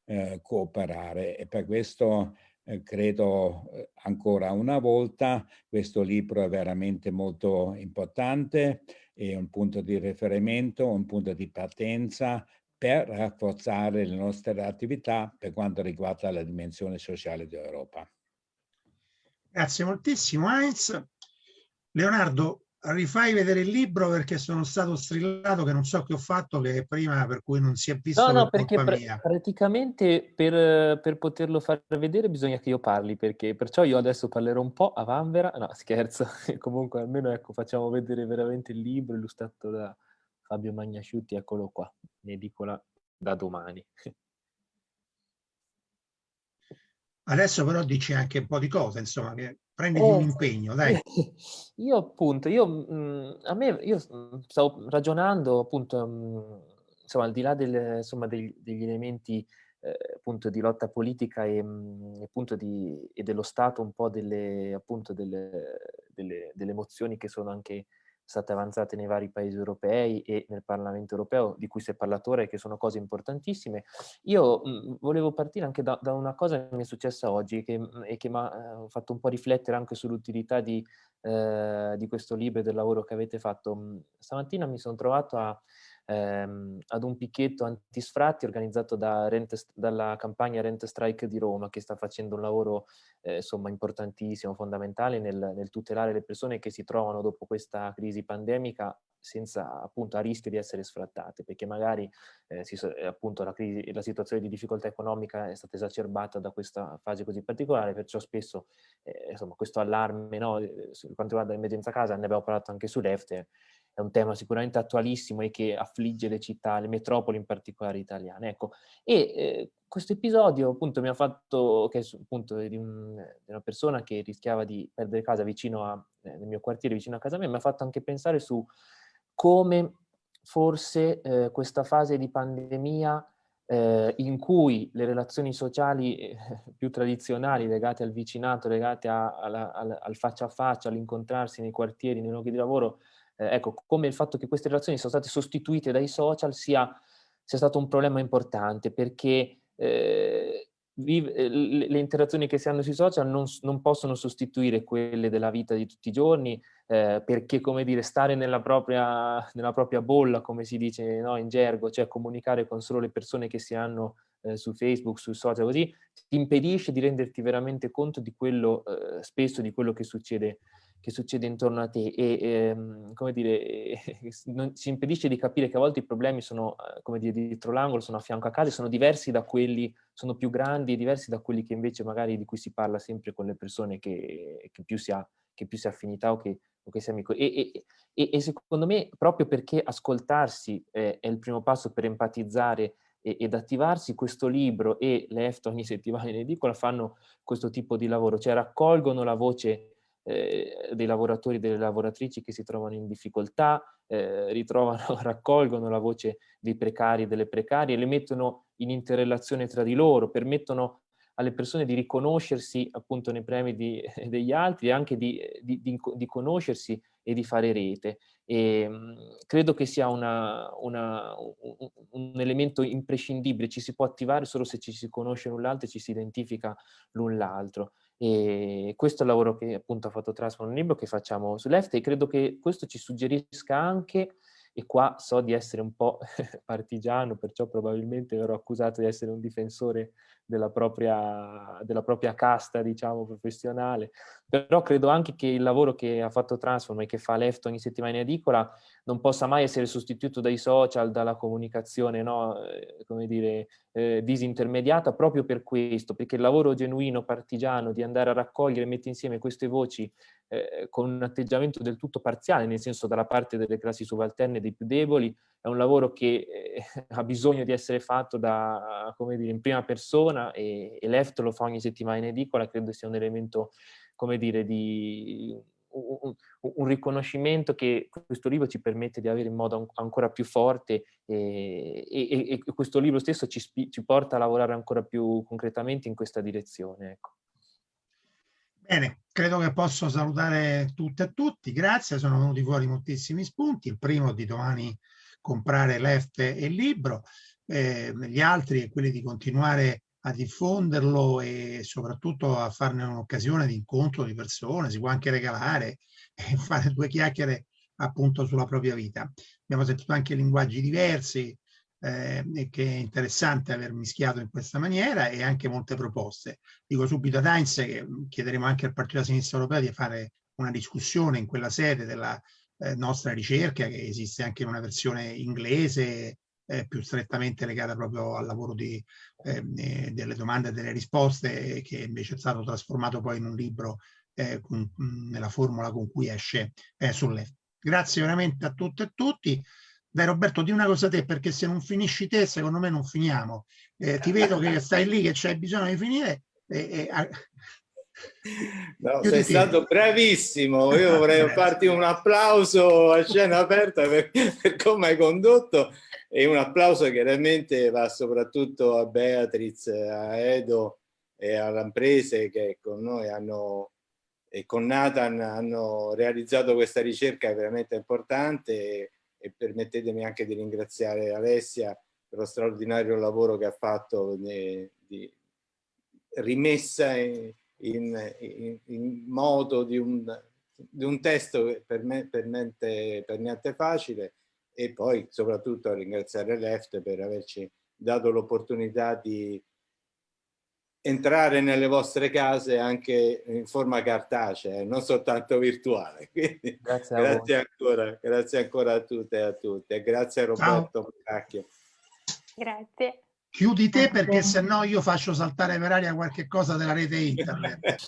eh, cooperare e per questo eh, credo eh, ancora una volta questo libro è veramente molto importante è un punto di riferimento, un punto di partenza per rafforzare le nostre attività per quanto riguarda la dimensione sociale dell'Europa. Grazie moltissimo Heinz. Leonardo, rifai vedere il libro perché sono stato strillato che non so che ho fatto che prima per cui non si è visto no no perché pr praticamente per, per, poterlo far vedere bisogna che io parli perché perciò io adesso parlerò un po' a Vanvera. No scherzo comunque almeno ecco facciamo vedere veramente il libro illustrato da Fabio Magnasciutti eccolo qua in edicola da domani adesso però dici anche un po' di cose insomma che prenditi eh, un impegno, dai. Io appunto, io, mh, mm, a me, io stavo ragionando appunto, mh, mm, insomma, al di là del, insomma, degli, degli elementi eh, appunto di lotta politica e, mh, mm, appunto di, e dello Stato un po' delle, appunto delle, delle, delle emozioni che sono anche state avanzate nei vari paesi europei e nel Parlamento europeo, di cui si è parlato ora e che sono cose importantissime. Io mh, volevo partire anche da, da, una cosa che mi è successa oggi che, e che mi ha eh, fatto un po' riflettere anche sull'utilità di, eh, di questo libro e del lavoro che avete fatto. Stamattina mi sono trovato a ehm, ad un picchetto antisfratti organizzato da Rent, dalla campagna Rent Strike di Roma che sta facendo un lavoro eh, insomma importantissimo, fondamentale nel, nel tutelare le persone che si trovano dopo questa crisi pandemica senza appunto a rischio di essere sfrattate perché magari eh, si, appunto la, crisi, la situazione di difficoltà economica è stata esacerbata da questa fase così particolare perciò spesso eh, insomma questo allarme no, per quanto riguarda l'emergenza casa ne abbiamo parlato anche su Left è un tema sicuramente attualissimo e che affligge le città, le metropoli in particolare italiane. Ecco. E eh, questo episodio appunto mi ha fatto, che è appunto di, un, di, una persona che rischiava di perdere casa vicino a, eh, nel mio quartiere vicino a casa mia, mi ha fatto anche pensare su come forse eh, questa fase di pandemia eh, in cui le relazioni sociali eh, più tradizionali legate al vicinato, legate a, a, a, al faccia a faccia, all'incontrarsi nei quartieri, nei luoghi di lavoro, eh, ecco, come il fatto che queste relazioni siano state sostituite dai social sia, sia stato un problema importante perché eh, eh, le interazioni che si hanno sui social non, non, possono sostituire quelle della vita di tutti i giorni eh, perché, come dire, stare nella propria, nella propria bolla, come si dice no, in gergo, cioè comunicare con solo le persone che si hanno eh, su Facebook, sui social, così, ti impedisce di renderti veramente conto di quello, eh, spesso di quello che succede che succede intorno a te e, ehm, come dire, non, si impedisce di capire che a volte i problemi sono, eh, come dire, dietro l'angolo, sono a fianco a casa, sono diversi da quelli, sono più grandi e diversi da quelli che invece magari di cui si parla sempre con le persone che, che, più, si ha, che più si ha affinità o che, o che si è amico. E, e, e, secondo me proprio perché ascoltarsi eh, è il primo passo per empatizzare ed attivarsi, questo libro e le EFTA ogni settimana in edicola fanno questo tipo di lavoro, cioè raccolgono la voce eh, dei lavoratori e delle lavoratrici che si trovano in difficoltà, eh, ritrovano, raccolgono la voce dei precari e delle precarie, le mettono in interrelazione tra di loro, permettono alle persone di riconoscersi appunto nei premi di, degli altri e anche di, di, di, conoscersi e di fare rete. E, mh, credo che sia una, una, un, un, elemento imprescindibile, ci si può attivare solo se ci si conosce l'un l'altro e ci si identifica l'un l'altro. E questo è il lavoro che appunto ha fatto Transform libro che facciamo su Left e credo che questo ci suggerisca anche, e qua so di essere un po' partigiano, perciò probabilmente verrò accusato di essere un difensore della propria, della propria casta, diciamo, professionale. Però credo anche che il lavoro che ha fatto Transform e che fa Left ogni settimana in edicola non possa mai essere sostituito dai social, dalla comunicazione, no? eh, come dire, eh, disintermediata, proprio per questo, perché il lavoro genuino, partigiano, di andare a raccogliere e mettere insieme queste voci eh, con un atteggiamento del tutto parziale, nel senso dalla parte delle classi subalterne, dei più deboli, è un lavoro che eh, ha bisogno di essere fatto da, come dire, in prima persona e, e Left lo fa ogni settimana in edicola, credo sia un elemento, come dire, di un, un, riconoscimento che questo libro ci permette di avere in modo ancora più forte e, e, e questo libro stesso ci, ci, porta a lavorare ancora più concretamente in questa direzione. Ecco. Bene, credo che posso salutare tutte e tutti, grazie, sono venuti fuori moltissimi spunti, il primo di domani comprare l'EFT e il libro, eh, gli altri è quelli di continuare a diffonderlo e soprattutto a farne un'occasione di incontro di persone, si può anche regalare e fare due chiacchiere appunto sulla propria vita. Abbiamo sentito anche linguaggi diversi, eh, e che è interessante aver mischiato in questa maniera e anche molte proposte. Dico subito a Heinz che chiederemo anche al Partito della Sinistra Europea di fare una discussione in quella sede della eh, nostra ricerca che esiste anche in una versione inglese eh, più strettamente legata proprio al lavoro di, ehm, eh, delle domande e delle risposte che invece è stato trasformato poi in un libro eh, con, nella formula con cui esce eh, sulle. Grazie veramente a tutte e tutti. Dai Roberto, di una cosa a te, perché se non finisci te, secondo me non finiamo. Eh, ti vedo che stai lì, che c'hai bisogno di finire. E, e, No, sei stato bravissimo, io vorrei farti un applauso a scena aperta per, per, come hai condotto e un applauso chiaramente va soprattutto a Beatriz, a Edo e a Lamprese che con noi hanno e con Nathan hanno realizzato questa ricerca veramente importante e, e permettetemi anche di ringraziare Alessia per lo straordinario lavoro che ha fatto di, di rimessa in, in, in, modo di un, di un testo per, me, per, mente, per niente facile e poi soprattutto a ringraziare Left per averci dato l'opportunità di entrare nelle vostre case anche in forma cartacea, non soltanto virtuale. Quindi, grazie, grazie ancora, grazie ancora a tutte e a tutti e grazie a Roberto Cacchio. Grazie. Chiudi te perché se no io faccio saltare per aria qualche cosa della rete internet.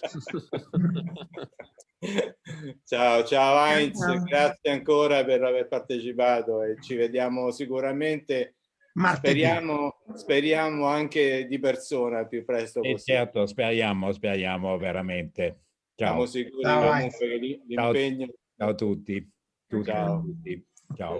ciao, ciao Heinz, grazie ancora per aver partecipato e ci vediamo sicuramente Speriamo, speriamo, anche di persona più presto possibile. certo, speriamo, speriamo veramente. Ciao. Siamo sicuri ciao, comunque l'impegno... Ciao a tutti. tutti. Ciao. Ciao.